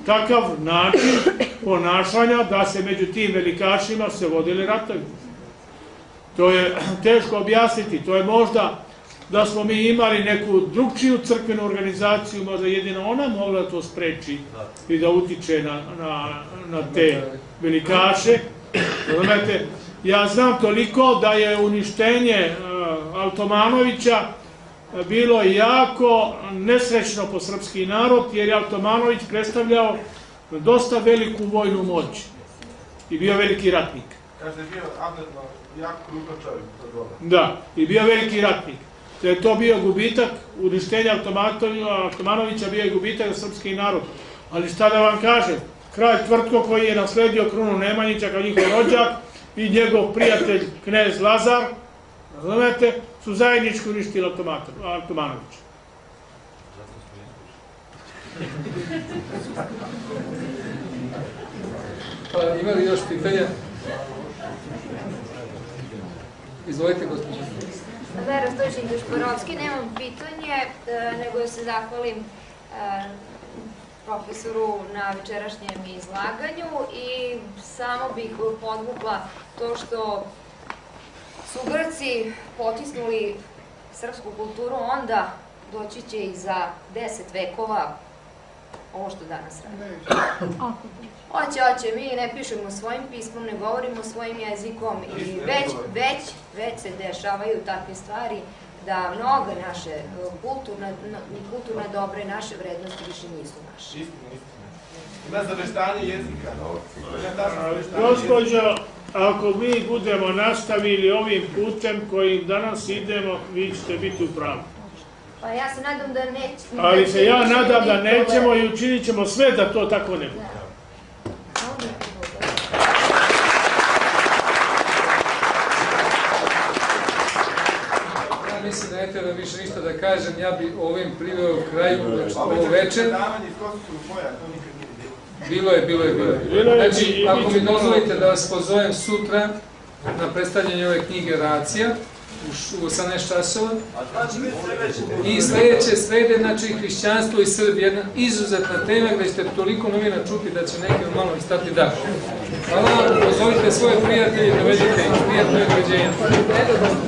takav način ponašanja da se među tim velikašima se vodili ratovi. To je teško objasniti, to je možda da smo mi imali neku drugčiju crkvenu organizaciju, možda jedino ona mogla da to spreči i da utiče na, na, na te velikaše. Razumete, ja znam toliko da je uništenje uh, Altomanovića bilo jako nesrećno po srpski narod, jer je Altomanović predstavljao dosta veliku vojnu moć i bio veliki ratnik. Kaže bio jako krupan čovjek. Da, i bio veliki ratnik. Da je to bio gubitak, uništenja Altomanovića bio je gubitak za srpski narod. Ali šta da vam kažem, kralj Tvrtko koji je nasledio krunu Nemanjića kao njihov rođak i njegov prijatelj knez Lazar, razumete, su zajednički uništili Altomanovića. Pa ima li još pitanja? Izvolite, gospođo. Vera Stojčin Dušporovski, nemam pitanje, e, nego da se zahvalim e, profesoru na večerašnjem izlaganju i samo bih podvukla to što su Grci potisnuli srpsku kulturu, onda doći će i za deset vekova ovo što danas radi. Hoće, hoće, mi ne pišemo svojim pismom, ne govorimo svojim jezikom i već, već, već se dešavaju takve stvari da mnoga naše kulturna, kulturna dobra i naše vrednosti više nisu naše. Istina, istina. Ima zaveštanje jezika. Gospođo, ako mi budemo nastavili ovim putem kojim danas idemo, vi ćete biti u pravu. Pa ja se nadam da neće... Ali se ja nadam da nećemo i učinit ćemo sve da to tako ne bude. Mislim da ne treba više ništa da kažem, ja bi ovim priveo kraju ovo večer. Bilo je, bilo je, bilo je. Znači, ako mi dozvolite da vas pozovem sutra na predstavljanje ove knjige Racija, u 18 časova. I sledeće srede, znači hrišćanstvo i Srbi, jedna izuzetna tema gde ćete toliko novina čuti da će neki malo istati da. Hvala pozovite svoje prijatelje, dovedite ih, prijatno je doveđenje.